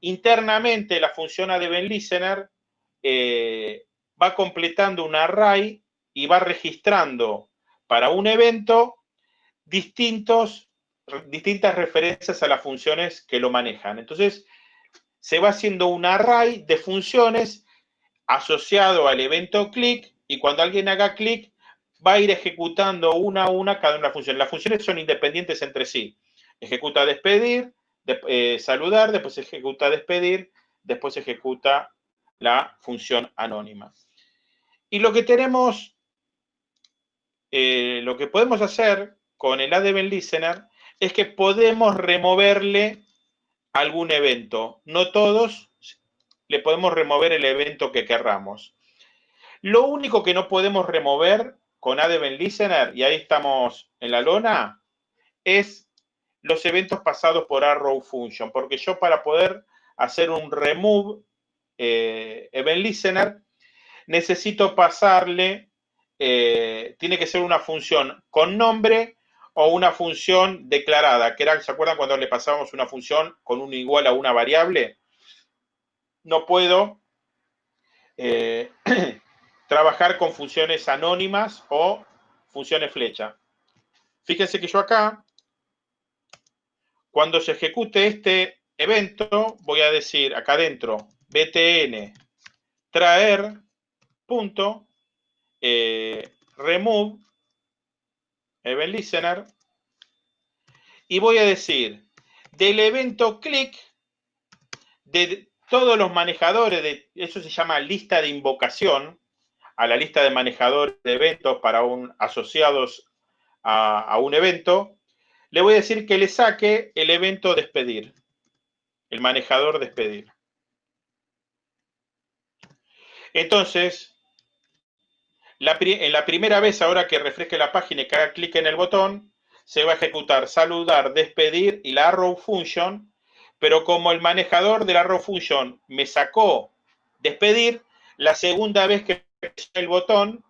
Internamente, la función ADB Listener eh, va completando un array y va registrando para un evento distintos, distintas referencias a las funciones que lo manejan. Entonces, se va haciendo un array de funciones asociado al evento click y cuando alguien haga clic va a ir ejecutando una a una cada una de las funciones. Las funciones son independientes entre sí. Ejecuta despedir, eh, saludar, después ejecuta despedir, después ejecuta la función anónima. Y lo que tenemos, eh, lo que podemos hacer con el ADB Listener es que podemos removerle algún evento. No todos, le podemos remover el evento que querramos. Lo único que no podemos remover con ADB Listener, y ahí estamos en la lona, es los eventos pasados por arrow function, porque yo para poder hacer un remove eh, event listener, necesito pasarle, eh, tiene que ser una función con nombre o una función declarada, que era, ¿se acuerdan cuando le pasábamos una función con un igual a una variable? No puedo eh, trabajar con funciones anónimas o funciones flecha. Fíjense que yo acá cuando se ejecute este evento, voy a decir acá adentro, btn, traer, punto eh, remove event listener y voy a decir del evento click de todos los manejadores de eso se llama lista de invocación a la lista de manejadores de eventos para un asociados a, a un evento le voy a decir que le saque el evento despedir el manejador despedir. Entonces en la primera vez, ahora que refresque la página y que haga clic en el botón, se va a ejecutar saludar, despedir y la arrow function, pero como el manejador de la arrow function me sacó despedir, la segunda vez que el botón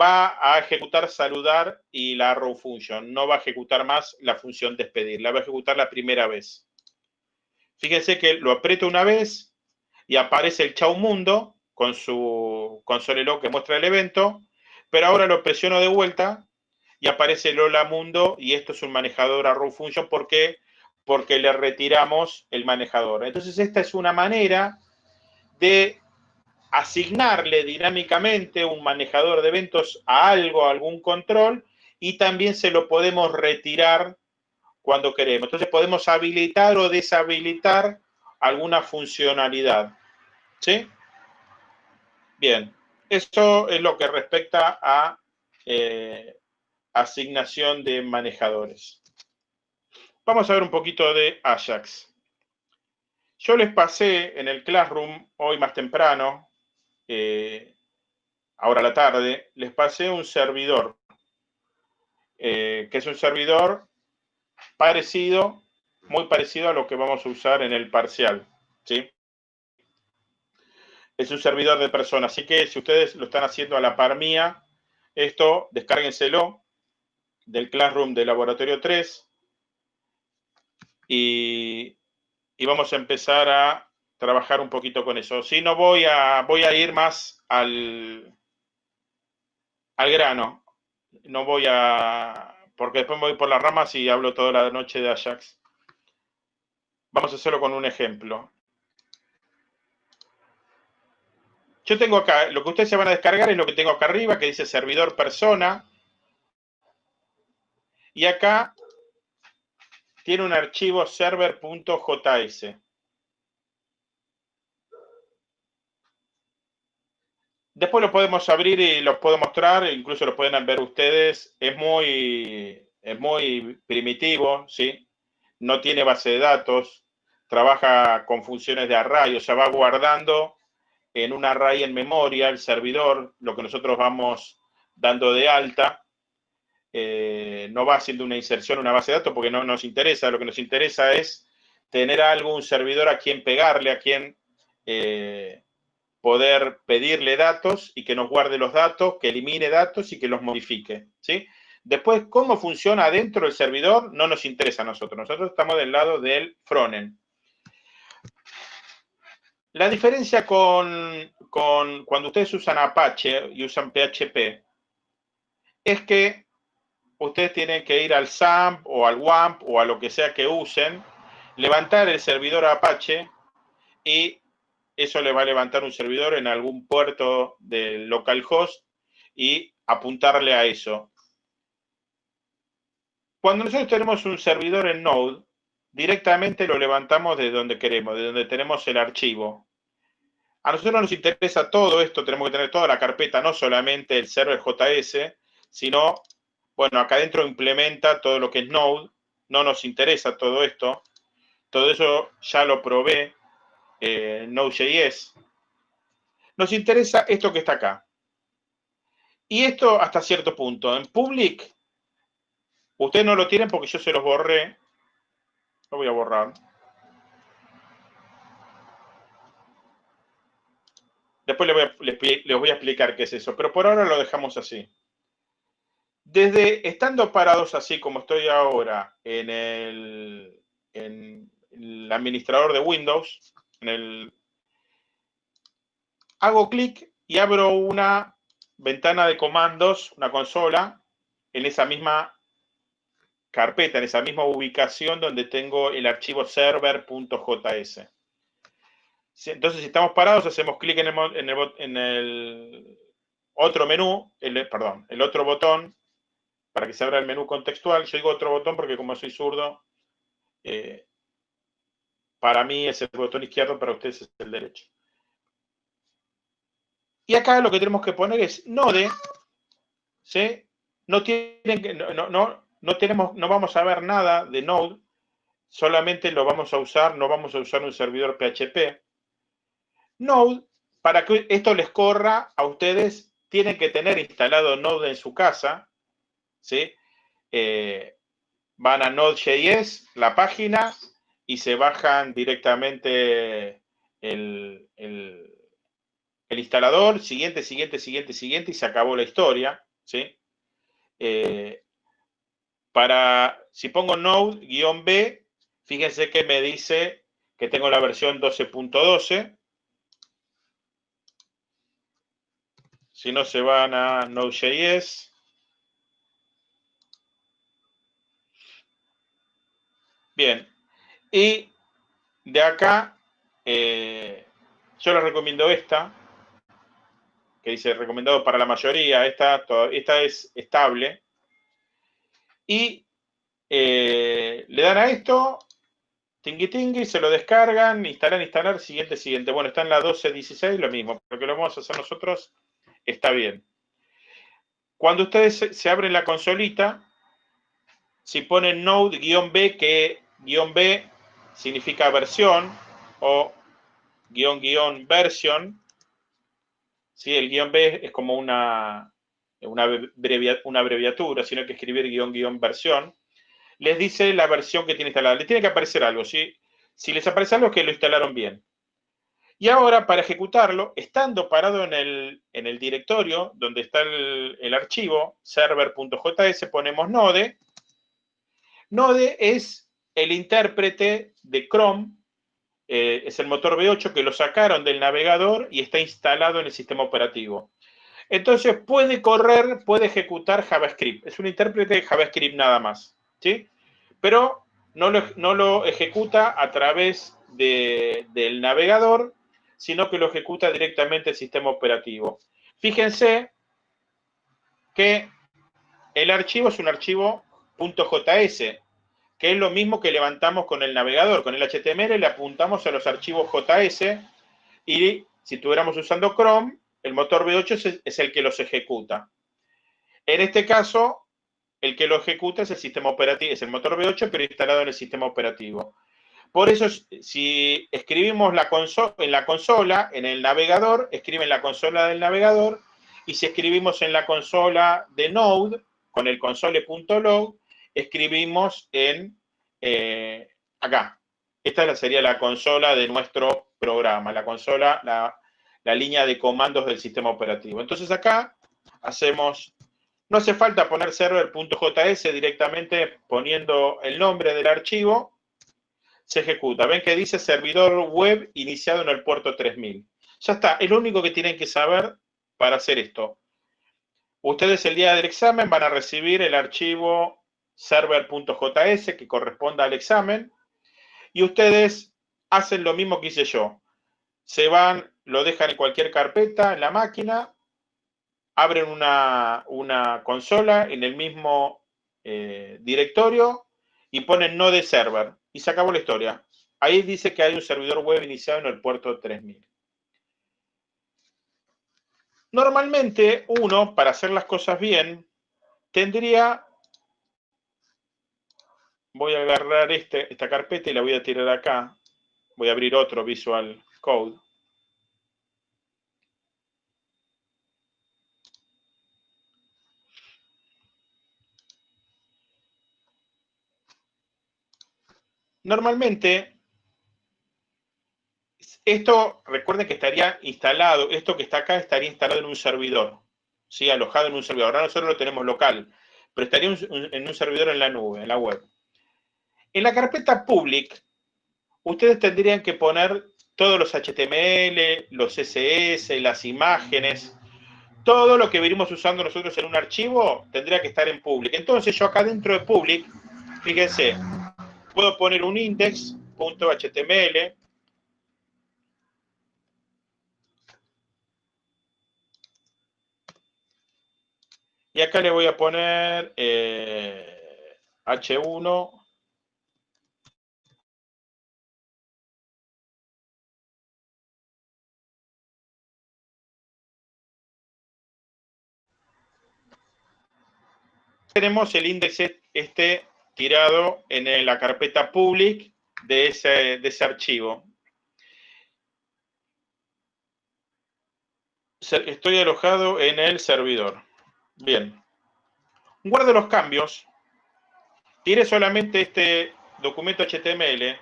va a ejecutar saludar y la arrow function. No va a ejecutar más la función despedir, la va a ejecutar la primera vez. Fíjense que lo aprieto una vez y aparece el chau mundo con su console log que muestra el evento, pero ahora lo presiono de vuelta y aparece el hola mundo y esto es un manejador arrow function. ¿Por qué? Porque le retiramos el manejador. Entonces esta es una manera de asignarle dinámicamente un manejador de eventos a algo, a algún control, y también se lo podemos retirar cuando queremos. Entonces podemos habilitar o deshabilitar alguna funcionalidad. ¿Sí? Bien, eso es lo que respecta a eh, asignación de manejadores. Vamos a ver un poquito de Ajax. Yo les pasé en el Classroom hoy más temprano, eh, ahora a la tarde, les pasé un servidor, eh, que es un servidor parecido, muy parecido a lo que vamos a usar en el parcial. ¿sí? es un servidor de personas. Así que si ustedes lo están haciendo a la par mía, esto descárguenselo del Classroom de Laboratorio 3 y, vamos a empezar a trabajar un poquito con eso. Si no voy a, voy a ir más al, al grano. No voy a, porque después me voy por las ramas y hablo toda la noche de Ajax. Vamos a hacerlo con un ejemplo. Yo tengo acá, lo que ustedes se van a descargar es lo que tengo acá arriba, que dice servidor persona. Y acá tiene un archivo server.js. Después lo podemos abrir y los puedo mostrar, incluso lo pueden ver ustedes. Es muy, es muy primitivo, ¿sí? No tiene base de datos, trabaja con funciones de array, o sea, va guardando en un array en memoria, el servidor, lo que nosotros vamos dando de alta, eh, no va haciendo una inserción una base de datos porque no nos interesa, lo que nos interesa es tener algo, un servidor a quien pegarle, a quien eh, poder pedirle datos y que nos guarde los datos, que elimine datos y que los modifique, ¿sí? Después, cómo funciona dentro del servidor no nos interesa a nosotros. Nosotros estamos del lado del frontend. La diferencia con, cuando ustedes usan Apache y usan PHP es que ustedes tienen que ir al SAMP o al WAMP o a lo que sea que usen, levantar el servidor Apache y eso le va a levantar un servidor en algún puerto del localhost y apuntarle a eso. Cuando nosotros tenemos un servidor en Node, directamente lo levantamos de donde queremos, de donde tenemos el archivo. A nosotros nos interesa todo esto, tenemos que tener toda la carpeta, no solamente el server JS, sino, bueno, acá adentro implementa todo lo que es Node, no nos interesa todo esto, todo eso ya lo probé eh, Node.js. Nos interesa esto que está acá. Y esto hasta cierto punto. En public, ustedes no lo tienen porque yo se los borré, lo voy a borrar. Después les voy, a, explicar qué es eso, pero por ahora lo dejamos así. Desde estando parados así como estoy ahora en el, en el administrador de Windows, hago clic y abro una ventana de comandos, una consola, en esa misma carpeta, en esa misma ubicación donde tengo el archivo server.js. entonces, si estamos parados, hacemos clic en el, otro menú, el, perdón, el otro botón para que se abra el menú contextual. Yo digo otro botón porque como soy zurdo, eh, para mí es el botón izquierdo, para ustedes es el derecho. Y acá lo que tenemos que poner es Node, ¿sí? No, tienen no, no, no, tenemos, no vamos a ver nada de Node, solamente lo vamos a usar, no vamos a usar un servidor PHP. Node, para que esto les corra a ustedes, tienen que tener instalado Node en su casa, ¿sí? Eh, van a Node.js, la página, y se bajan directamente el, instalador, siguiente, siguiente, siguiente, siguiente, y se acabó la historia, ¿sí? Eh, para, si pongo Node-B, fíjense que me dice que tengo la versión 12.12. Si no se van a Node.js. Bien. Y de acá, eh, yo les recomiendo esta, que dice recomendado para la mayoría. Esta, esta es estable. Y eh, le dan a esto, tingui tingui, se lo descargan, instalan, instalar, siguiente, siguiente. Bueno, está en la 12.16, lo mismo, pero que lo vamos a hacer nosotros está bien. Cuando ustedes se, abren la consolita, si ponen node-b, que guion B significa versión o guion guion version, ¿sí? el guion B es como una, una, abreviatura, sino que escribir guion guion versión, les dice la versión que tiene instalada. Les tiene que aparecer algo. Si les aparece algo, que lo instalaron bien. Y ahora, para ejecutarlo, estando parado en el, en el directorio donde está el, archivo, server.js, ponemos node. Node es el intérprete de Chrome, eh, es el motor V8 que lo sacaron del navegador y está instalado en el sistema operativo. Entonces puede correr, puede ejecutar JavaScript. Es un intérprete de JavaScript nada más. ¿sí? Pero no lo, no lo ejecuta a través del navegador, sino que lo ejecuta directamente el sistema operativo. Fíjense que el archivo es un archivo .js, que es lo mismo que levantamos con el navegador. Con el HTML le apuntamos a los archivos JS y si estuviéramos usando Chrome, el motor V8 es el que los ejecuta. En este caso, el que lo ejecuta es el sistema operativo, es el motor V8, pero instalado en el sistema operativo. Por eso, si escribimos la en la consola, en el navegador, escribe en la consola del navegador, y si escribimos en la consola de Node, con el console.log, escribimos en eh, acá. Esta sería la consola de nuestro programa, la consola, la, la línea de comandos del sistema operativo. Entonces acá hacemos no hace falta poner server.js directamente poniendo el nombre del archivo. Se ejecuta. Ven que dice servidor web iniciado en el puerto 3000. Ya está. Es lo único que tienen que saber para hacer esto. Ustedes el día del examen van a recibir el archivo server.js que corresponda al examen. Y ustedes hacen lo mismo que hice yo. Se van, lo dejan en cualquier carpeta en la máquina, abren una, consola en el mismo eh, directorio y ponen node server y se acabó la historia. Ahí dice que hay un servidor web iniciado en el puerto 3000. Normalmente uno, para hacer las cosas bien, tendría, voy a agarrar este, esta carpeta y la voy a tirar acá, voy a abrir otro Visual Code. Normalmente, esto, recuerden que estaría instalado, esto que está acá estaría instalado en un servidor, ¿sí? alojado en un servidor. Ahora nosotros lo tenemos local, pero estaría en un servidor en la nube, en la web. En la carpeta public, ustedes tendrían que poner todos los HTML, los CSS, las imágenes, todo lo que venimos usando nosotros en un archivo tendría que estar en public. Entonces yo acá dentro de public, fíjense, puedo poner un index.html, Y acá le voy a poner eh, H1 tenemos el índice este tirado en la carpeta public de ese, de ese archivo. Estoy alojado en el servidor. Bien. Guardo los cambios. Tire solamente este documento HTML.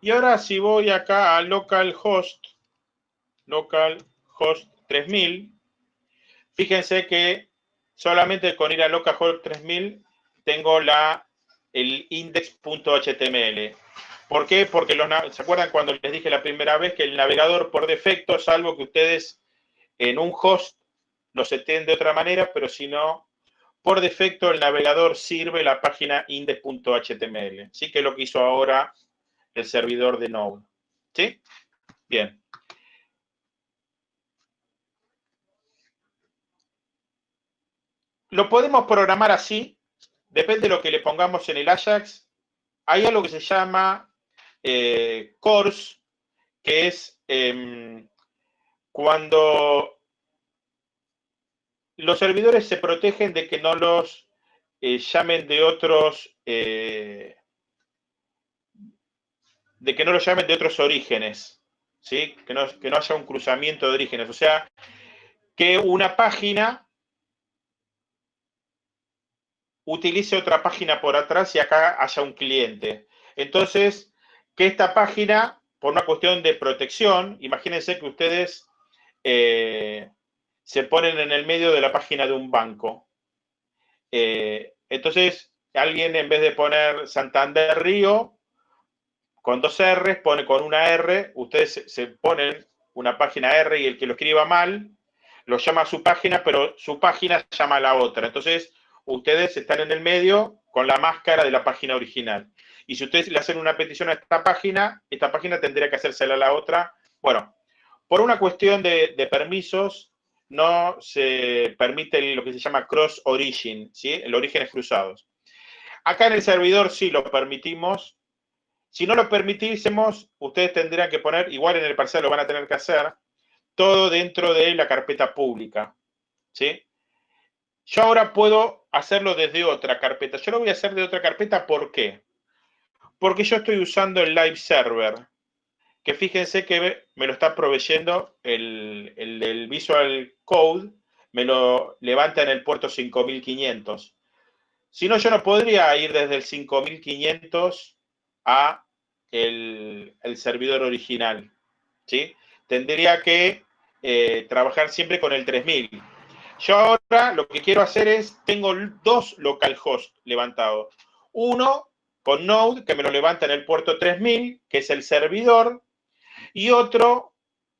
Y ahora si voy acá a localhost, localhost 3000, fíjense que solamente con ir a localhost 3000 tengo la, el index.html. ¿Por qué? Porque los, ¿se acuerdan cuando les dije la primera vez que el navegador por defecto, salvo que ustedes en un host lo seten de otra manera, pero si no, por defecto el navegador sirve la página index.html. ¿Sí? Que es lo que hizo ahora el servidor de Node. ¿Sí? Bien. Lo podemos programar así, depende de lo que le pongamos en el Ajax. Hay algo que se llama eh, course, que es em, cuando los servidores se protegen de que no los eh, llamen de otros, eh, de que no los llamen de otros orígenes, ¿sí? Que no, que no haya un cruzamiento de orígenes. O sea, que una página utilice otra página por atrás y acá haya un cliente. Entonces, que esta página, por una cuestión de protección, imagínense que ustedes eh, se ponen en el medio de la página de un banco. Eh, entonces, alguien en vez de poner Santander Río, con dos R, pone con una R, ustedes se, ponen una página R y el que lo escriba mal, lo llama a su página, pero su página llama a la otra. Entonces, ustedes están en el medio con la máscara de la página original. Y si ustedes le hacen una petición a esta página, esta página tendría que hacérsela a la otra. Bueno, por una cuestión de, permisos, no se permite lo que se llama cross origin, ¿sí? El orígenes cruzados. Acá en el servidor sí lo permitimos. Si no lo permitiésemos, ustedes tendrían que poner, igual en el parcial lo van a tener que hacer, todo dentro de la carpeta pública, ¿sí? Yo ahora puedo hacerlo desde otra carpeta. Yo lo voy a hacer de otra carpeta, ¿por qué? Porque yo estoy usando el live server, que fíjense que me lo está proveyendo el, el, Visual Code, me lo levanta en el puerto 5500. Si no, yo no podría ir desde el 5500 a el, servidor original. ¿sí? Tendría que eh, trabajar siempre con el 3000. Yo ahora lo que quiero hacer es, tengo dos localhost levantados. Uno con Node, que me lo levanta en el puerto 3000, que es el servidor, y otro,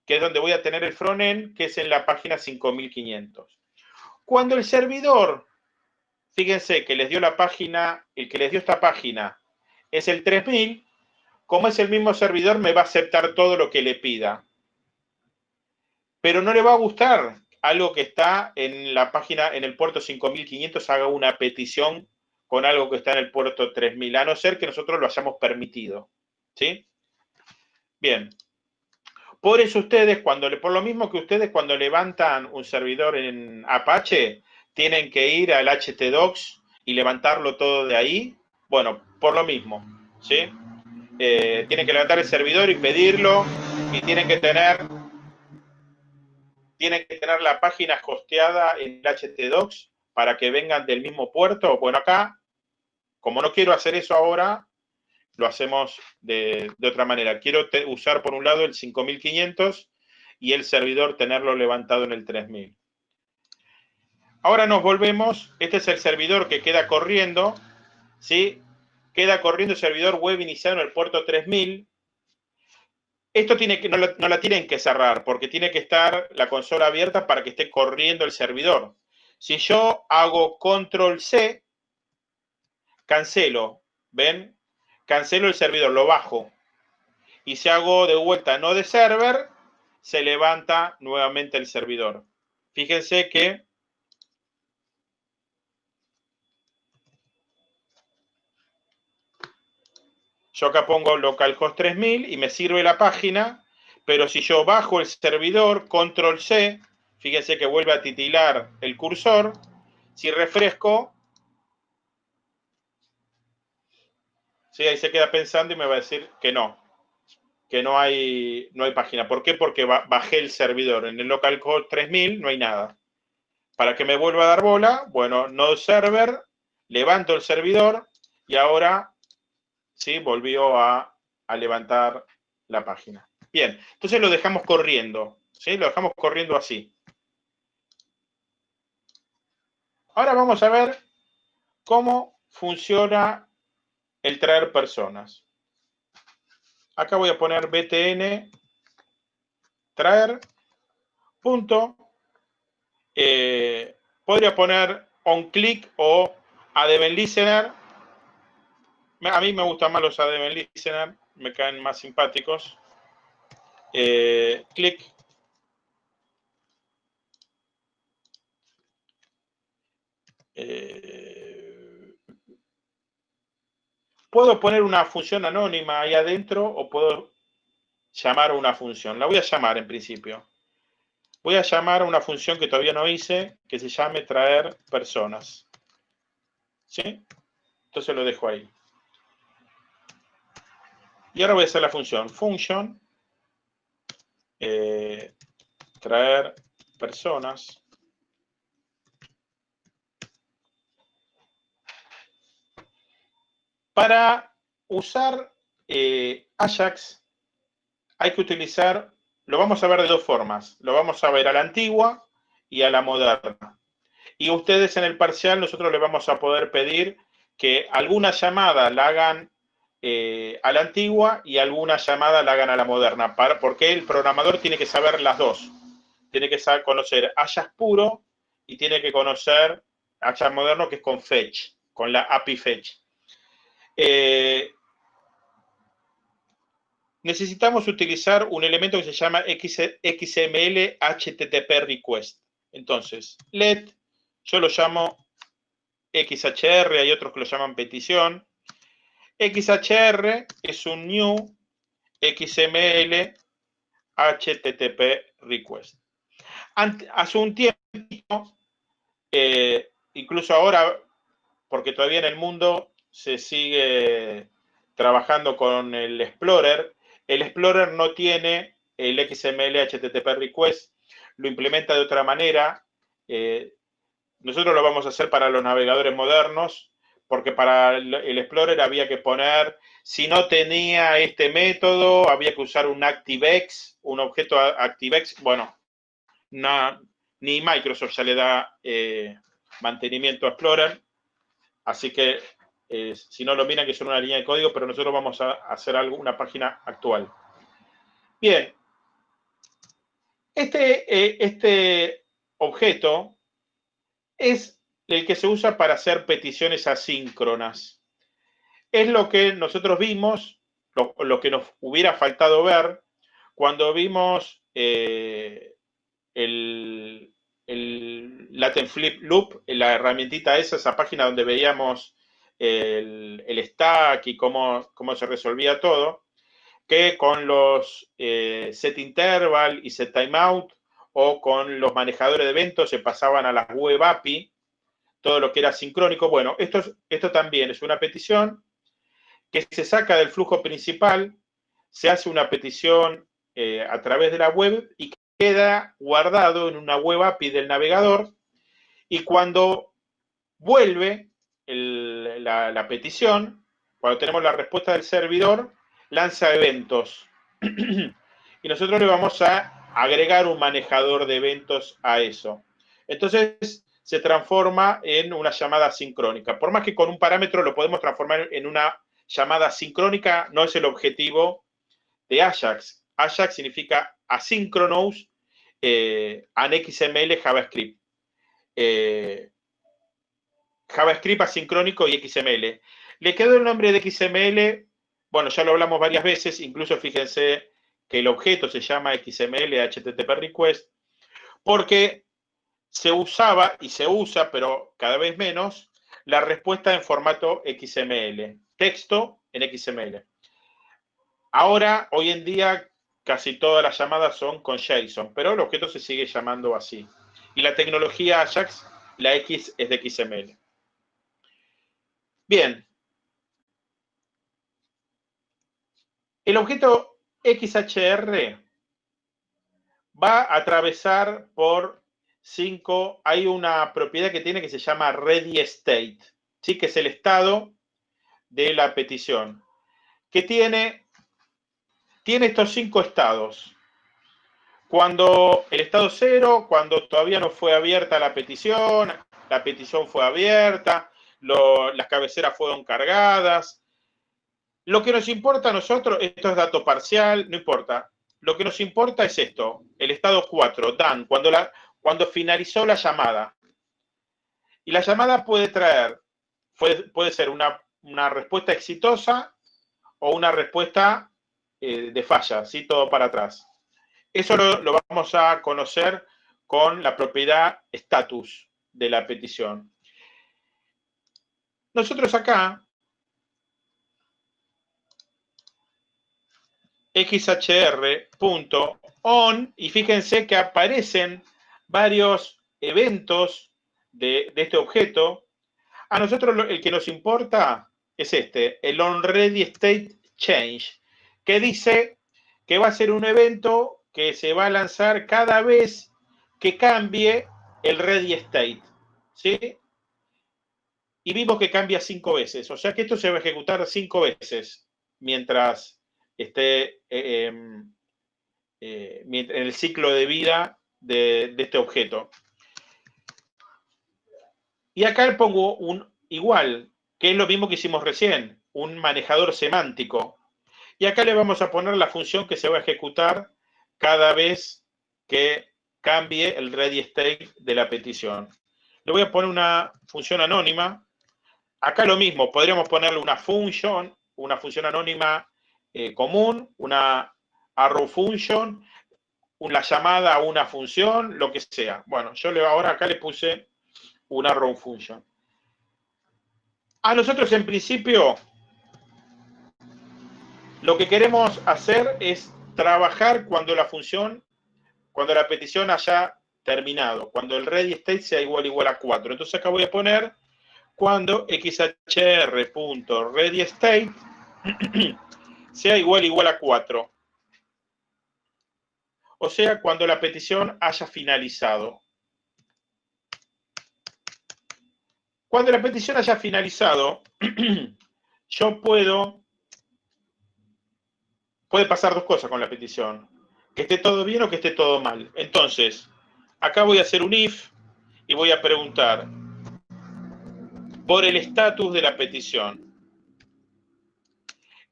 que es donde voy a tener el frontend, que es en la página 5500. Cuando el servidor, fíjense que les dio la página, el que les dio esta página es el 3000, como es el mismo servidor, me va a aceptar todo lo que le pida. Pero no le va a gustar algo que está en la página, en el puerto 5500, haga una petición con algo que está en el puerto 3000, a no ser que nosotros lo hayamos permitido. ¿Sí? Bien. Por eso ustedes, cuando, por lo mismo que ustedes cuando levantan un servidor en Apache, tienen que ir al htdocs y levantarlo todo de ahí. Bueno, por lo mismo, ¿sí? Eh, tienen que levantar el servidor y pedirlo y tienen que tener tienen que tener la página hosteada en htdocs para que vengan del mismo puerto. Bueno, acá, como no quiero hacer eso ahora, lo hacemos de, otra manera. Quiero usar por un lado el 5500 y el servidor tenerlo levantado en el 3000. Ahora nos volvemos, este es el servidor que queda corriendo, ¿sí? Queda corriendo el servidor web iniciado en el puerto 3000 esto tiene que, no, la, tienen que cerrar porque tiene que estar la consola abierta para que esté corriendo el servidor. Si yo hago control C, cancelo, ¿ven? Cancelo el servidor, lo bajo. Y si hago de vuelta no de server, se levanta nuevamente el servidor. Fíjense que Yo acá pongo localhost 3000 y me sirve la página, pero si yo bajo el servidor, control C, fíjense que vuelve a titilar el cursor, si refresco, sí, ahí se queda pensando y me va a decir que no, que no hay, no hay página. ¿Por qué? Porque bajé el servidor. En el localhost 3000 no hay nada. Para que me vuelva a dar bola, bueno, no server, levanto el servidor y ahora sí volvió a, a levantar la página. Bien, entonces lo dejamos corriendo, ¿sí? Lo dejamos corriendo así. Ahora vamos a ver cómo funciona el traer personas. Acá voy a poner btn traer punto. Eh, podría poner on click o adevent listener. A mí me gustan más los adevent listener, me caen más simpáticos. Eh, click Eh, puedo poner una función anónima ahí adentro o puedo llamar una función. La voy a llamar en principio. Voy a llamar una función que todavía no hice, que se llame traer personas. ¿Sí? Entonces lo dejo ahí. Y ahora voy a hacer la función function eh, traer personas Para usar eh, Ajax hay que utilizar, lo vamos a ver de dos formas. Lo vamos a ver a la antigua y a la moderna. Y ustedes en el parcial nosotros les vamos a poder pedir que alguna llamada la hagan eh, a la antigua y alguna llamada la hagan a la moderna, para, porque el programador tiene que saber las dos. Tiene que saber conocer Ajax puro y tiene que conocer Ajax moderno que es con fetch, con la API fetch. Eh, necesitamos utilizar un elemento que se llama XML HTTP request. Entonces, let, yo lo llamo XHR, hay otros que lo llaman petición. XHR es un new XML HTTP request. hace un tiempo, eh, incluso ahora, porque todavía en el mundo se sigue trabajando con el Explorer. El Explorer no tiene el XML HTTP request, lo implementa de otra manera. Eh, nosotros lo vamos a hacer para los navegadores modernos, porque para el Explorer había que poner, si no tenía este método, había que usar un ActiveX, un objeto ActiveX. Bueno, ni Microsoft ya le da eh, mantenimiento a Explorer, así que eh, si no lo miran, que son una línea de código, pero nosotros vamos a hacer algo, una página actual. Bien. Este, eh, este objeto es el que se usa para hacer peticiones asíncronas. Es lo que nosotros vimos, lo, que nos hubiera faltado ver cuando vimos eh, el, Latin Flip Loop, la herramientita esa, esa página donde veíamos el, stack y cómo, cómo, se resolvía todo, que con los eh, set interval y set timeout o con los manejadores de eventos se pasaban a las web API, todo lo que era sincrónico. Bueno, esto, esto también es una petición que se saca del flujo principal, se hace una petición eh, a través de la web y queda guardado en una web API del navegador y cuando vuelve la, petición, cuando tenemos la respuesta del servidor, lanza eventos. y nosotros le vamos a agregar un manejador de eventos a eso. Entonces se transforma en una llamada sincrónica. Por más que con un parámetro lo podemos transformar en una llamada sincrónica, no es el objetivo de Ajax. Ajax significa asynchronous eh, an XML JavaScript. Eh, JavaScript asincrónico y XML. Le quedó el nombre de XML, bueno, ya lo hablamos varias veces, incluso fíjense que el objeto se llama XML HTTP request, porque se usaba y se usa, pero cada vez menos, la respuesta en formato XML, texto en XML. Ahora, hoy en día, casi todas las llamadas son con JSON, pero el objeto se sigue llamando así. Y la tecnología Ajax, la X es de XML. Bien. El objeto XHR va a atravesar por cinco, hay una propiedad que tiene que se llama ready state, ¿sí? que es el estado de la petición, que tiene, tiene estos cinco estados. Cuando el estado cero, cuando todavía no fue abierta la petición, la petición fue abierta, las cabeceras fueron cargadas. Lo que nos importa a nosotros, esto es dato parcial, no importa. Lo que nos importa es esto, el estado 4, Dan, cuando, la, cuando finalizó la llamada. Y la llamada puede traer, puede, puede ser una, respuesta exitosa o una respuesta eh, de falla, ¿sí? todo para atrás. Eso lo, vamos a conocer con la propiedad status de la petición. Nosotros acá, xhr.on, y fíjense que aparecen varios eventos de, este objeto. A nosotros el que nos importa es este, el onReadyStateChange, que dice que va a ser un evento que se va a lanzar cada vez que cambie el ready state. ¿Sí? Y vimos que cambia cinco veces. O sea que esto se va a ejecutar cinco veces mientras esté eh, em, eh, en el ciclo de vida de, este objeto. Y acá le pongo un igual, que es lo mismo que hicimos recién, un manejador semántico. Y acá le vamos a poner la función que se va a ejecutar cada vez que cambie el ready state de la petición. Le voy a poner una función anónima. Acá lo mismo, podríamos ponerle una función, una función anónima eh, común, una arrow function, una llamada a una función, lo que sea. Bueno, yo le, ahora acá le puse una arrow function. A nosotros en principio lo que queremos hacer es trabajar cuando la función, cuando la petición haya terminado, cuando el ready state sea igual igual a 4. Entonces acá voy a poner cuando xhr.readystate sea igual igual a 4. O sea, cuando la petición haya finalizado. Cuando la petición haya finalizado, yo puedo puede pasar dos cosas con la petición. Que esté todo bien o que esté todo mal. Entonces, acá voy a hacer un if y voy a preguntar por el estatus de la petición.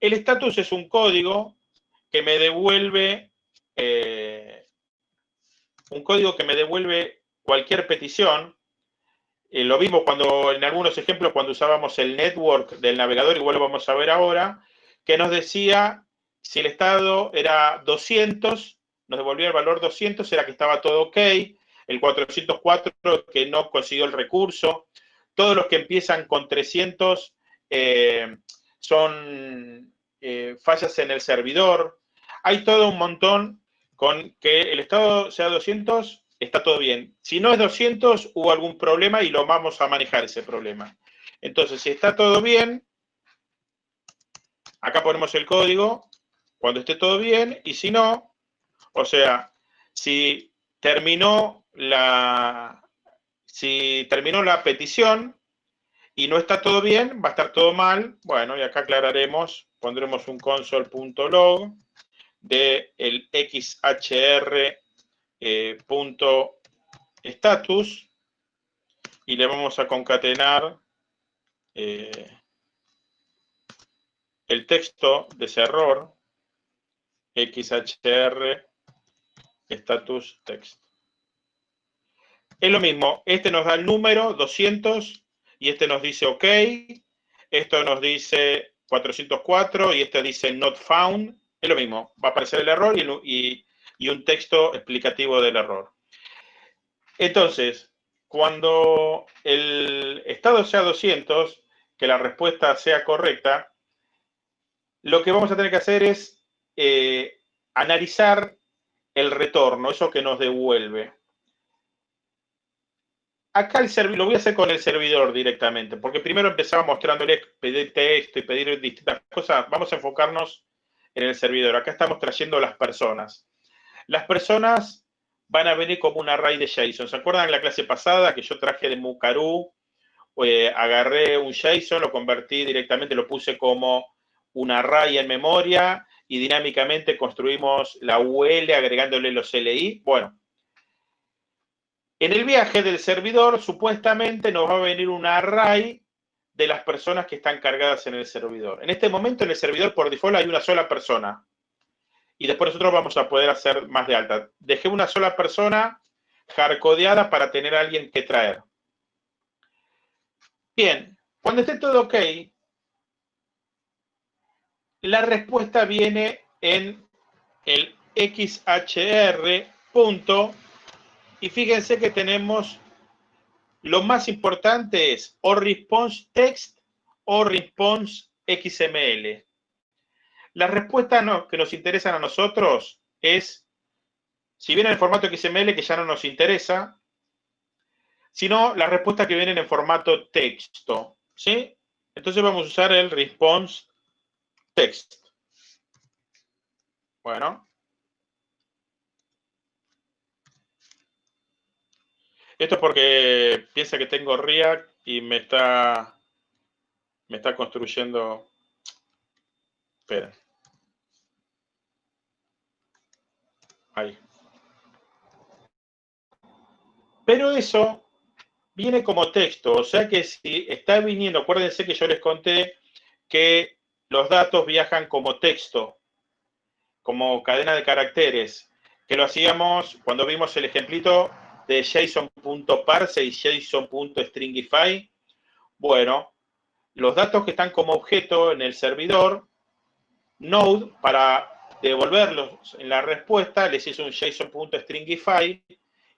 El estatus es un código que me devuelve eh, un código que me devuelve cualquier petición. Eh, lo vimos cuando en algunos ejemplos cuando usábamos el network del navegador, igual lo vamos a ver ahora, que nos decía si el estado era 200, nos devolvía el valor 200, era que estaba todo ok. El 404 que no consiguió el recurso. Todos los que empiezan con 300 eh, son fallas en el servidor. Hay todo un montón con que el estado sea 200, está todo bien. Si no es 200, hubo algún problema y lo vamos a manejar ese problema. Entonces, si está todo bien, acá ponemos el código, cuando esté todo bien y si no, o sea, si terminó la, si terminó la petición y no está todo bien, va a estar todo mal. Bueno, y acá aclararemos, pondremos un console.log de el xhr eh, status y le vamos a concatenar eh, el texto de ese error XHR status text. Es lo mismo, este nos da el número 200 y este nos dice OK, esto nos dice 404 y este dice not found, lo mismo, va a aparecer el error y, un texto explicativo del error. Entonces, cuando el estado sea 200, que la respuesta sea correcta, lo que vamos a tener que hacer es eh, analizar el retorno, eso que nos devuelve. Acá el lo voy a hacer con el servidor directamente, porque primero empezaba mostrándole pedir texto y pedir distintas cosas. Vamos a enfocarnos en el servidor. Acá estamos trayendo las personas. Las personas van a venir como un array de JSON. ¿Se acuerdan en la clase pasada que yo traje de Mukaru? Eh, agarré un JSON, lo convertí directamente, lo puse como un array en memoria y dinámicamente construimos la UL agregándole los LI. Bueno, en el viaje del servidor, supuestamente nos va a venir un array de las personas que están cargadas en el servidor. En este momento, en el servidor, por default, hay una sola persona. Y después nosotros vamos a poder hacer más de alta. Dejé una sola persona hardcodeada para tener a alguien que traer. Bien, cuando esté todo ok, la respuesta viene en el XHR punto y fíjense que tenemos, lo más importante es o response text o response XML. La respuesta que nos interesan a nosotros es, si viene en formato XML, que ya no nos interesa, sino la respuesta que viene en formato texto. ¿sí? Entonces vamos a usar el response text. Bueno, Esto es porque piensa que tengo React y me está, me está construyendo... Espera. Ahí. Pero eso viene como texto, o sea que si está viniendo, acuérdense que yo les conté que los datos viajan como texto, como cadena de caracteres, que lo hacíamos cuando vimos el ejemplito de JSON.parse y JSON.stringify. Bueno, los datos que están como objeto en el servidor, Node, para devolverlos en la respuesta, les hizo un JSON.stringify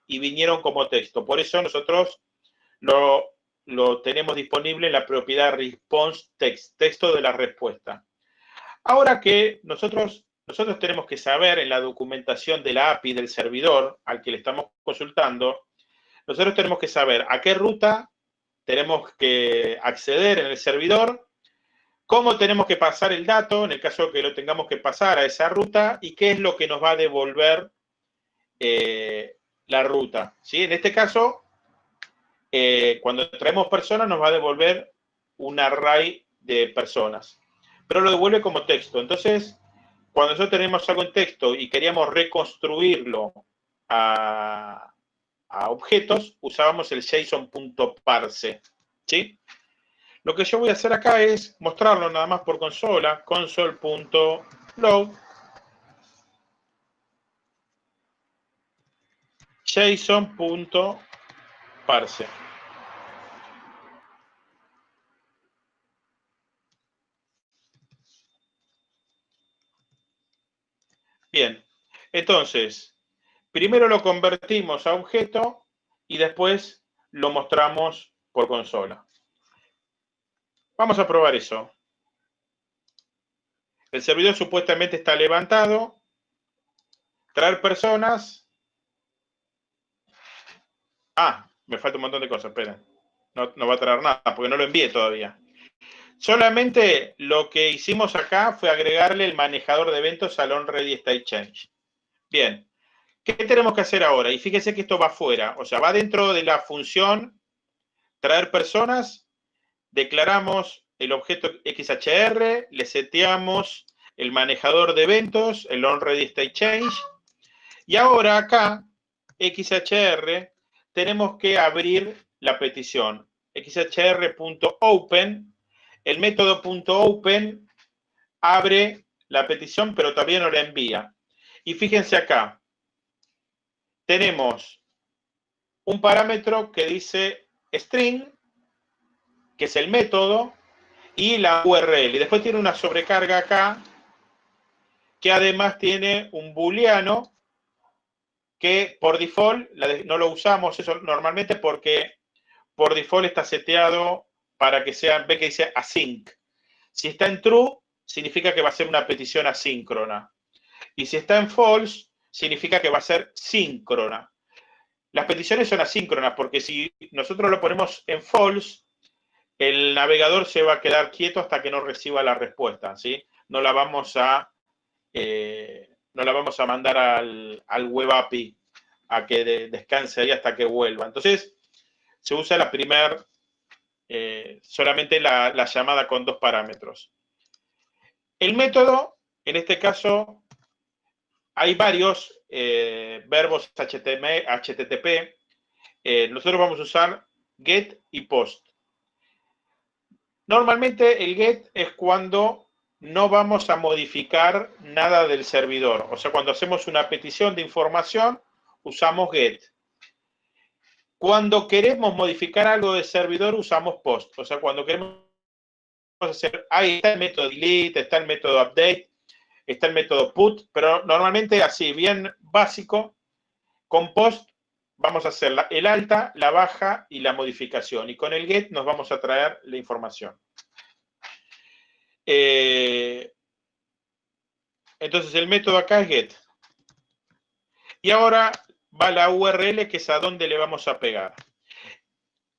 y vinieron como texto. Por eso nosotros lo, lo tenemos disponible en la propiedad response text, texto de la respuesta. Ahora que nosotros nosotros tenemos que saber en la documentación de la API del servidor al que le estamos consultando, nosotros tenemos que saber a qué ruta tenemos que acceder en el servidor, cómo tenemos que pasar el dato en el caso que lo tengamos que pasar a esa ruta y qué es lo que nos va a devolver eh, la ruta. ¿sí? En este caso, eh, cuando traemos personas nos va a devolver un array de personas, pero lo devuelve como texto. Entonces, cuando nosotros tenemos algo en texto y queríamos reconstruirlo a, objetos, usábamos el JSON.parse. ¿sí? Lo que yo voy a hacer acá es mostrarlo nada más por consola, console.log JSON.parse. Bien, entonces, primero lo convertimos a objeto y después lo mostramos por consola. Vamos a probar eso. El servidor supuestamente está levantado. Traer personas. Ah, me falta un montón de cosas, esperen. No, no va a traer nada porque no lo envié todavía. Solamente lo que hicimos acá fue agregarle el manejador de eventos al onReady. Bien, ¿qué tenemos que hacer ahora? Y fíjense que esto va afuera, o sea, va dentro de la función traer personas, declaramos el objeto XHR, le seteamos el manejador de eventos, el onReady State Change, y ahora acá, XHR, tenemos que abrir la petición, xhr.open el método .open abre la petición, pero todavía no la envía. Y fíjense acá, tenemos un parámetro que dice string, que es el método, y la URL. Y después tiene una sobrecarga acá, que además tiene un booleano, que por default no lo usamos eso normalmente porque por default está seteado para que sea, ve que dice async. Si está en true, significa que va a ser una petición asíncrona. Y si está en false, significa que va a ser síncrona. Las peticiones son asíncronas porque si nosotros lo ponemos en false, el navegador se va a quedar quieto hasta que no reciba la respuesta, ¿sí? No la vamos a, eh, no la vamos a mandar al, web API a que descanse ahí hasta que vuelva. Entonces, se usa la primer, eh, solamente la, llamada con dos parámetros. El método, en este caso, hay varios eh, verbos HTTP. nosotros vamos a usar get y post. Normalmente el get es cuando no vamos a modificar nada del servidor. O sea, cuando hacemos una petición de información, usamos get. Cuando queremos modificar algo del servidor, usamos post. O sea, cuando queremos hacer, ahí está el método delete, está el método update, está el método put, pero normalmente así, bien básico, con post vamos a hacer el alta, la baja y la modificación. Y con el get nos vamos a traer la información. Eh, entonces el método acá es get. Y ahora va la URL que es a dónde le vamos a pegar.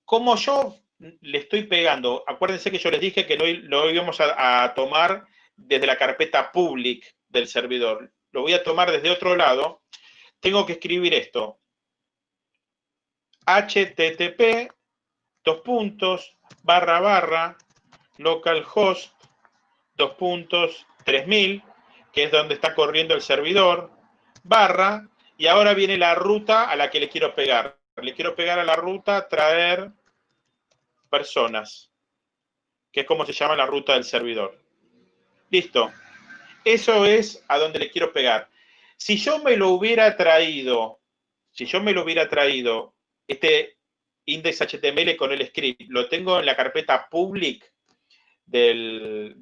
Como yo le estoy pegando, acuérdense que yo les dije que no lo íbamos a, a tomar desde la carpeta public del servidor. Lo voy a tomar desde otro lado. Tengo que escribir esto http dos puntos barra barra localhost dos puntos 3000 que es donde está corriendo el servidor barra y ahora viene la ruta a la que le quiero pegar. Le quiero pegar a la ruta traer personas que es como se llama la ruta del servidor. Listo. Eso es a donde le quiero pegar. Si yo me lo hubiera traído si yo me lo hubiera traído este index HTML con el script lo tengo en la carpeta public del,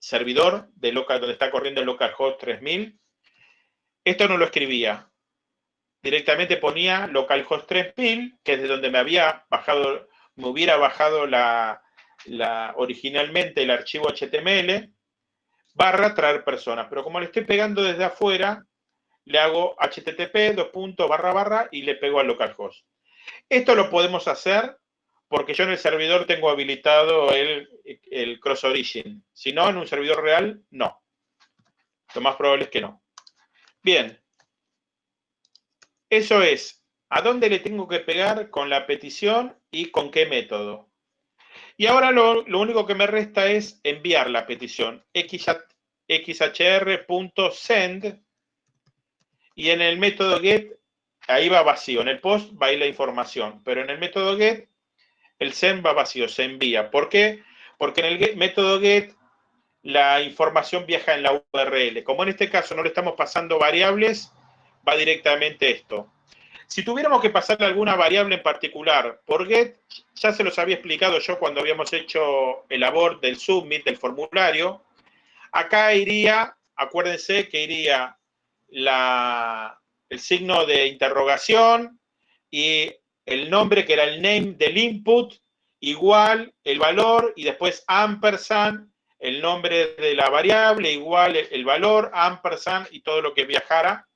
servidor de local, donde está corriendo el localhost 3000. Esto no lo escribía. Directamente ponía localhost 3000, que es de donde me había bajado, me hubiera bajado la, originalmente el archivo HTML, barra traer personas. Pero como le estoy pegando desde afuera, le hago http, dos puntos, barra, barra, y le pego al localhost. Esto lo podemos hacer porque yo en el servidor tengo habilitado el, el cross origin. Si no, en un servidor real, no. Lo más probable es que no. Bien. Eso es, ¿a dónde le tengo que pegar con la petición y con qué método? Y ahora lo, lo único que me resta es enviar la petición. xhr.send y en el método get, ahí va vacío. En el post va ahí la información. Pero en el método get, el send va vacío, se envía. ¿Por qué? Porque en el método get, la información viaja en la URL. Como en este caso no le estamos pasando variables, va directamente esto. Si tuviéramos que pasarle alguna variable en particular por get, ya se los había explicado yo cuando habíamos hecho el abort del submit del formulario. Acá iría, acuérdense que iría el signo de interrogación y el nombre que era el name del input, igual el valor y después ampersand, el nombre de la variable, igual el valor, ampersand y todo lo que viajara.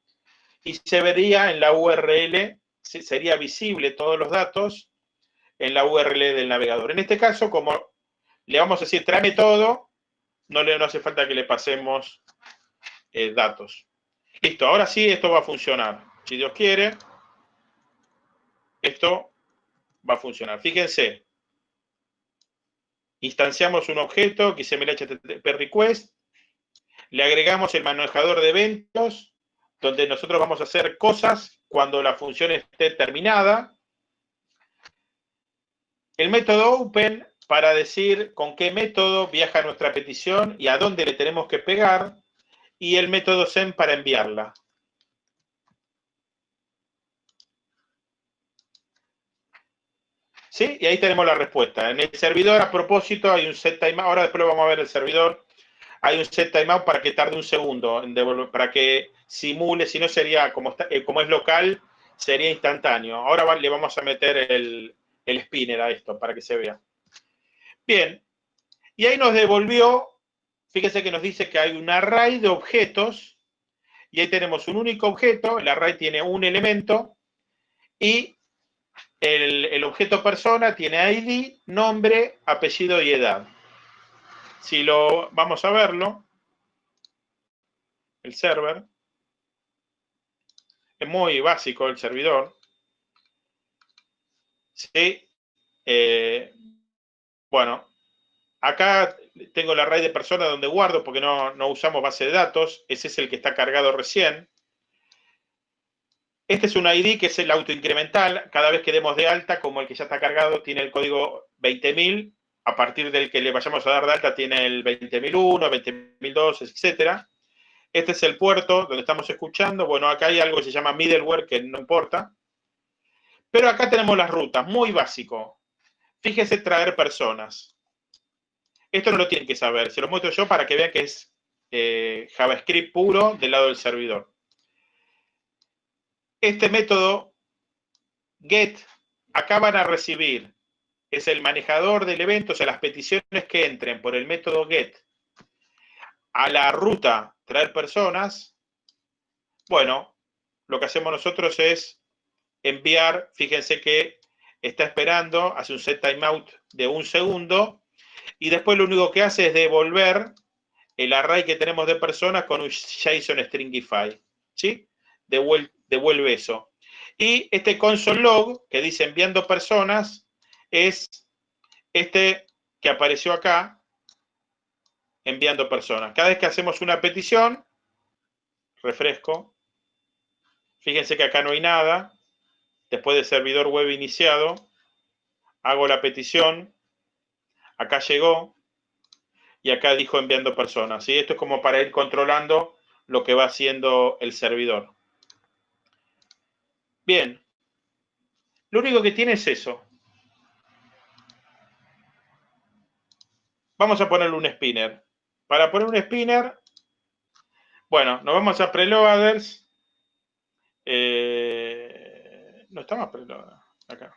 Y se vería en la URL, sería visible todos los datos en la URL del navegador. En este caso, como le vamos a decir, tráeme todo, no, le, no hace falta que le pasemos eh, datos. Listo, ahora sí esto va a funcionar. Si Dios quiere, esto va a funcionar. Fíjense, instanciamos un objeto me HTTP request, le agregamos el manejador de eventos, donde nosotros vamos a hacer cosas cuando la función esté terminada. El método open para decir con qué método viaja nuestra petición y a dónde le tenemos que pegar y el método send para enviarla. ¿Sí? Y ahí tenemos la respuesta. En el servidor, a propósito, hay un set timeout. Ahora después lo vamos a ver el servidor. Hay un set timeout para que tarde un segundo, en devolver, para que simule, si no sería, como, eh, como es local, sería instantáneo. Ahora le vamos a meter el, el spinner a esto para que se vea. Bien. Y ahí nos devolvió Fíjense que nos dice que hay un array de objetos y ahí tenemos un único objeto, el array tiene un elemento y el, el objeto persona tiene ID, nombre, apellido y edad. Si lo vamos a verlo, el server, es muy básico el servidor. Sí. Eh, bueno, acá tengo el array de personas donde guardo porque no, no usamos base de datos. Ese es el que está cargado recién. Este es un ID que es el autoincremental. Cada vez que demos de alta, como el que ya está cargado tiene el código 20.000, a partir del que le vayamos a dar de alta tiene el 20.001, 20.002, etcétera. Este es el puerto donde estamos escuchando. Bueno, acá hay algo que se llama middleware, que no importa. Pero acá tenemos las rutas, muy básico. Fíjese traer personas. Esto no lo tienen que saber. Se lo muestro yo para que vean que es eh, JavaScript puro del lado del servidor. Este método get, acá van a recibir, es el manejador del evento, o sea, las peticiones que entren por el método get a la ruta traer personas, bueno, lo que hacemos nosotros es enviar, fíjense que está esperando, hace un set timeout de un segundo, y después lo único que hace es devolver el array que tenemos de personas con un JSON Stringify, ¿sí? Devuelve, devuelve eso. Y este console log que dice enviando personas es este que apareció acá, enviando personas. Cada vez que hacemos una petición, refresco, fíjense que acá no hay nada, después de servidor web iniciado, hago la petición, acá llegó, y acá dijo enviando personas. ¿sí? Esto es como para ir controlando lo que va haciendo el servidor. Bien, lo único que tiene es eso. Vamos a ponerle un spinner. Para poner un spinner, bueno, nos vamos a preloaders. Eh, no está más acá.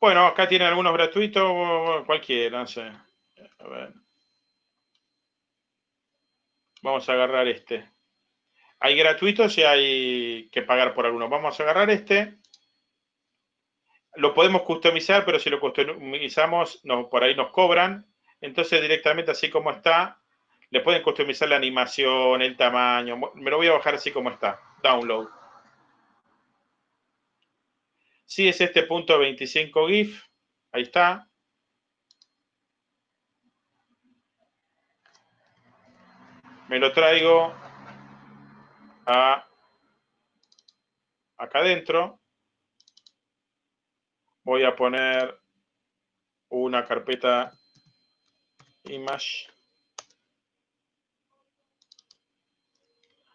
Bueno, acá tienen algunos gratuitos, cualquiera, no sé. A ver. Vamos a agarrar este. Hay gratuitos y hay que pagar por algunos. Vamos a agarrar este lo podemos customizar, pero si lo customizamos, por ahí nos cobran. Entonces, directamente así como está, le pueden customizar la animación, el tamaño. Me lo voy a bajar así como está. Download. Sí, es este punto 25 GIF. Ahí está. Me lo traigo a acá adentro voy a poner una carpeta image.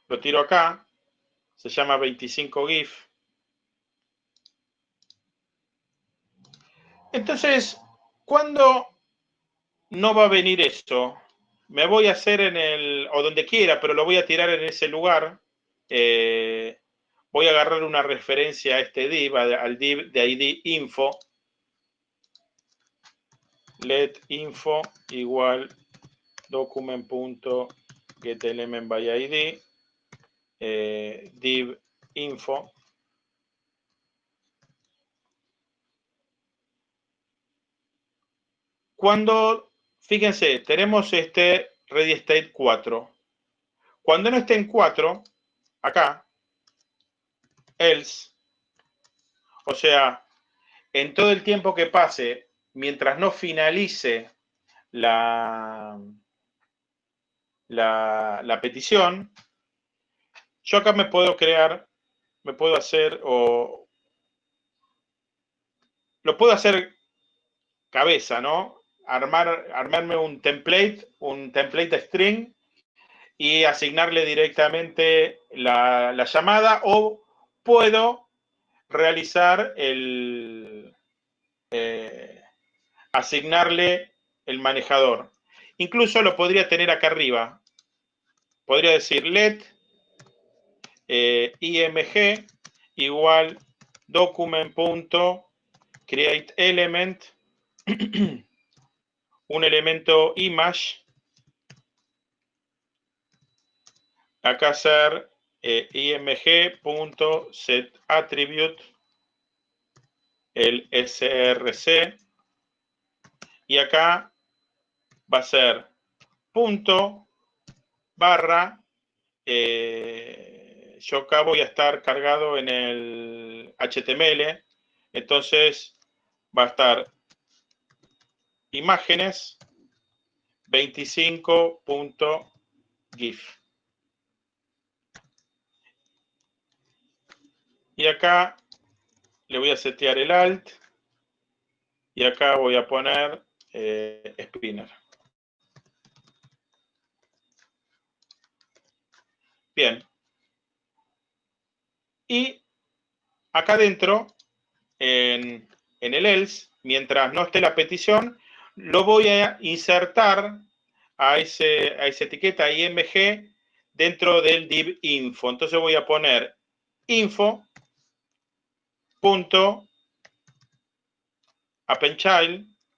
Lo tiro acá. Se llama 25 GIF. Entonces, ¿cuándo no va a venir esto? Me voy a hacer en el, o donde quiera, pero lo voy a tirar en ese lugar. Eh, voy a agarrar una referencia a este div, al div de id info, let info igual document.getElement by id, eh, div info, Cuando, fíjense, tenemos este ready state 4. Cuando no esté en 4, acá, else, o sea, en todo el tiempo que pase, mientras no finalice la, la, la petición, yo acá me puedo crear, me puedo hacer, o lo puedo hacer cabeza, ¿no? Armar, armarme un template, un template string y asignarle directamente la, la llamada o puedo realizar el, eh, asignarle el manejador. Incluso lo podría tener acá arriba. Podría decir let eh, img igual document.createElement un elemento image. Acá hacer eh, img.setAttribute, el src. Y acá va a ser punto barra. Eh, yo acá voy a estar cargado en el HTML. Entonces va a estar imágenes 25.gif. Y acá le voy a setear el alt. Y acá voy a poner eh, spinner. Bien. Y acá adentro, en, en el else, mientras no esté la petición, lo voy a insertar a, ese, a esa etiqueta img dentro del div info. Entonces voy a poner info punto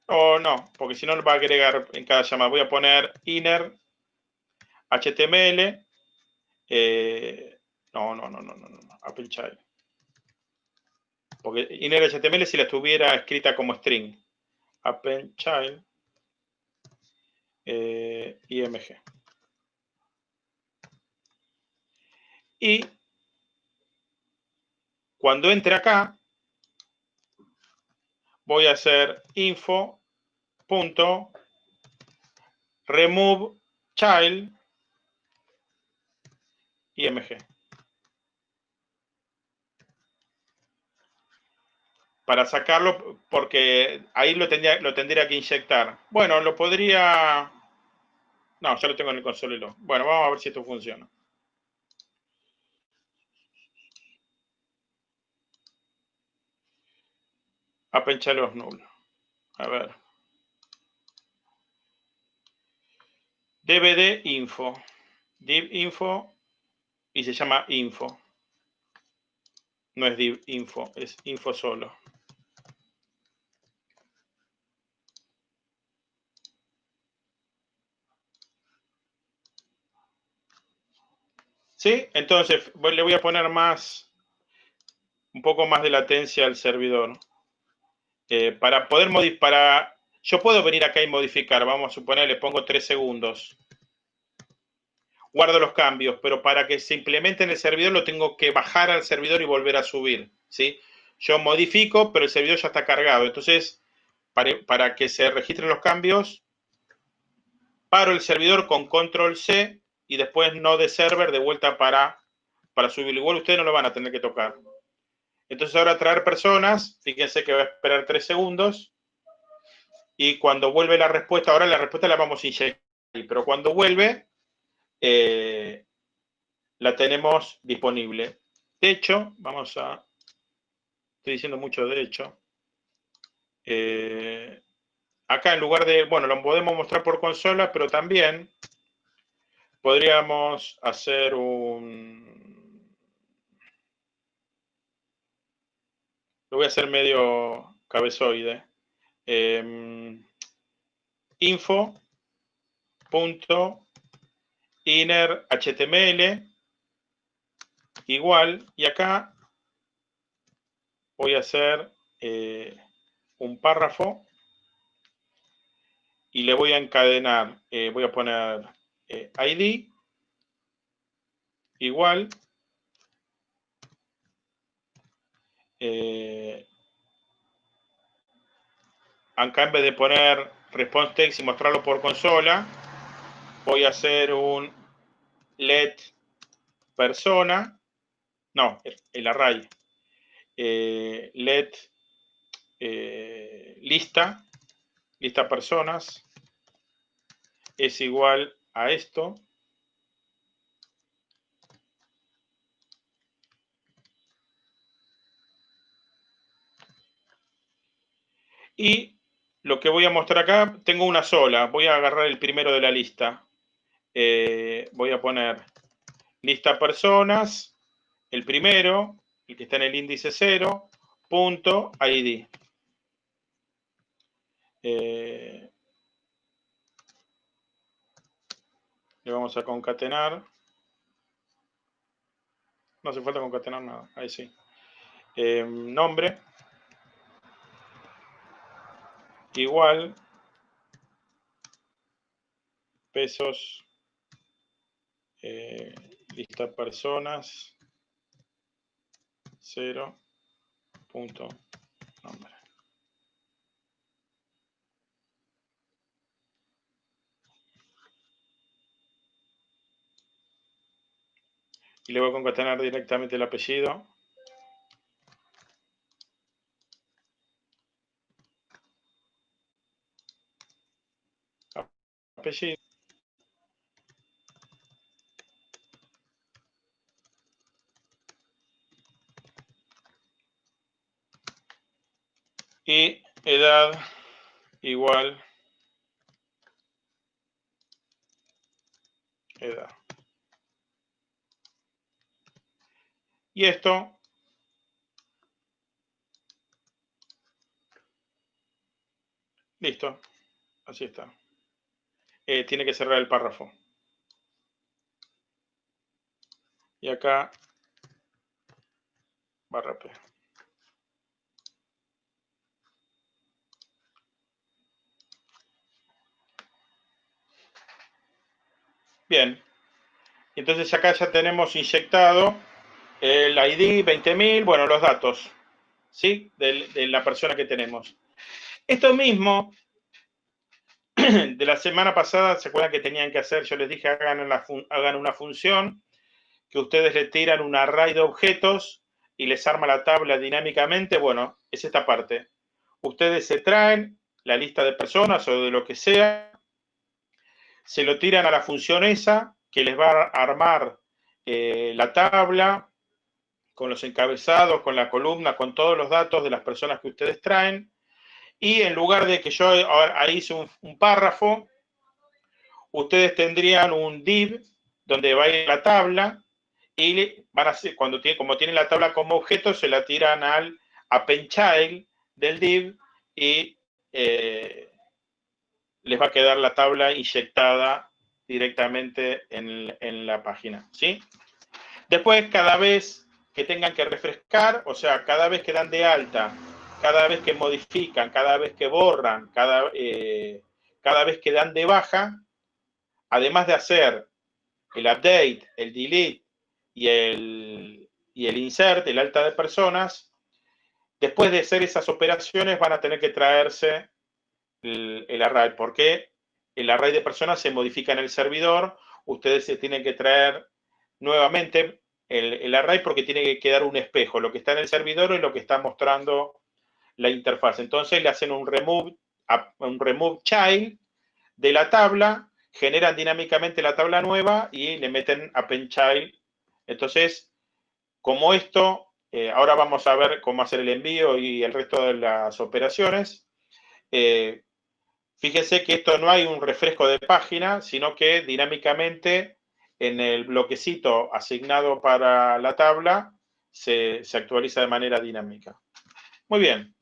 o no, porque si no lo va a agregar en cada llamada. Voy a poner inner html eh, no, no, no, no, no, no, child porque inner html si la estuviera escrita como string append child eh, img. Y cuando entre acá, voy a hacer info punto remove child img. Para sacarlo porque ahí lo tendría, lo tendría que inyectar. Bueno, lo podría... No, ya lo tengo en el console. Bueno, vamos a ver si esto funciona. A los nulos. A ver. DVD info. Div info y se llama info. No es div info, es info solo. ¿Sí? Entonces, le voy a poner más, un poco más de latencia al servidor. Eh, para poder modificar, yo puedo venir acá y modificar, vamos a suponer, le pongo 3 segundos. Guardo los cambios, pero para que se implemente en el servidor lo tengo que bajar al servidor y volver a subir, ¿sí? Yo modifico, pero el servidor ya está cargado. Entonces, para, para que se registren los cambios, paro el servidor con control C y después no de server de vuelta para, para subirlo. Igual ustedes no lo van a tener que tocar. Entonces ahora traer personas, fíjense que va a esperar tres segundos y cuando vuelve la respuesta, ahora la respuesta la vamos a inyectar, pero cuando vuelve eh, la tenemos disponible. De hecho, vamos a, estoy diciendo mucho de hecho, eh, acá en lugar de, bueno, lo podemos mostrar por consola, pero también podríamos hacer un... Lo voy a hacer medio cabezoide. Em, info punto inner html igual y acá voy a hacer eh, un párrafo y le voy a encadenar, eh, voy a poner eh, ID igual eh, acá en vez de poner response text y mostrarlo por consola voy a hacer un let persona no, el array eh, let lista lista personas es igual a esto. Y lo que voy a mostrar acá, tengo una sola. Voy a agarrar el primero de la lista. Eh, voy a poner lista personas, el primero, el que está en el índice 0, punto ID. Eh, Le vamos a concatenar. No hace falta concatenar nada. Ahí sí. Eh, nombre. Igual. Pesos. Eh, lista personas. Cero. Punto. Nombre. Y le voy a concatenar directamente el apellido. Apellido. Y edad igual edad. Y esto Listo. Así está. Eh, tiene que cerrar el párrafo. Y acá barra P. Bien. Entonces acá ya tenemos inyectado el ID 20.000, bueno, los datos, ¿sí? De, la persona que tenemos. Esto mismo, de la semana pasada, ¿se acuerdan que tenían que hacer? Yo les dije, hagan, hagan una función, que ustedes le tiran un array de objetos y les arma la tabla dinámicamente. Bueno, es esta parte. Ustedes se traen la lista de personas o de lo que sea, se lo tiran a la función esa, que les va a armar eh, la tabla, con los encabezados, con la columna, con todos los datos de las personas que ustedes traen. Y en lugar de que yo ahí hice un, párrafo, ustedes tendrían un div donde va a ir la tabla y van a cuando tiene, como tienen la tabla como objeto, se la tiran al append child del div y eh, les va a quedar la tabla inyectada directamente en, en la página. ¿sí? Después, cada vez que tengan que refrescar, o sea, cada vez que dan de alta, cada vez que modifican, cada vez que borran, cada, eh, cada vez que dan de baja, además de hacer el update, el delete y el, y el insert, el alta de personas, después de hacer esas operaciones van a tener que traerse el, el array, porque el array de personas se modifica en el servidor, ustedes se tienen que traer nuevamente el, array porque tiene que quedar un espejo, lo que está en el servidor y lo que está mostrando la interfaz. Entonces le hacen un remove, un remove child de la tabla, generan dinámicamente la tabla nueva y le meten append child. Entonces, como esto, eh, ahora vamos a ver cómo hacer el envío y el resto de las operaciones. Eh, fíjense que esto no hay un refresco de página, sino que dinámicamente en el bloquecito asignado para la tabla se, se actualiza de manera dinámica. Muy bien.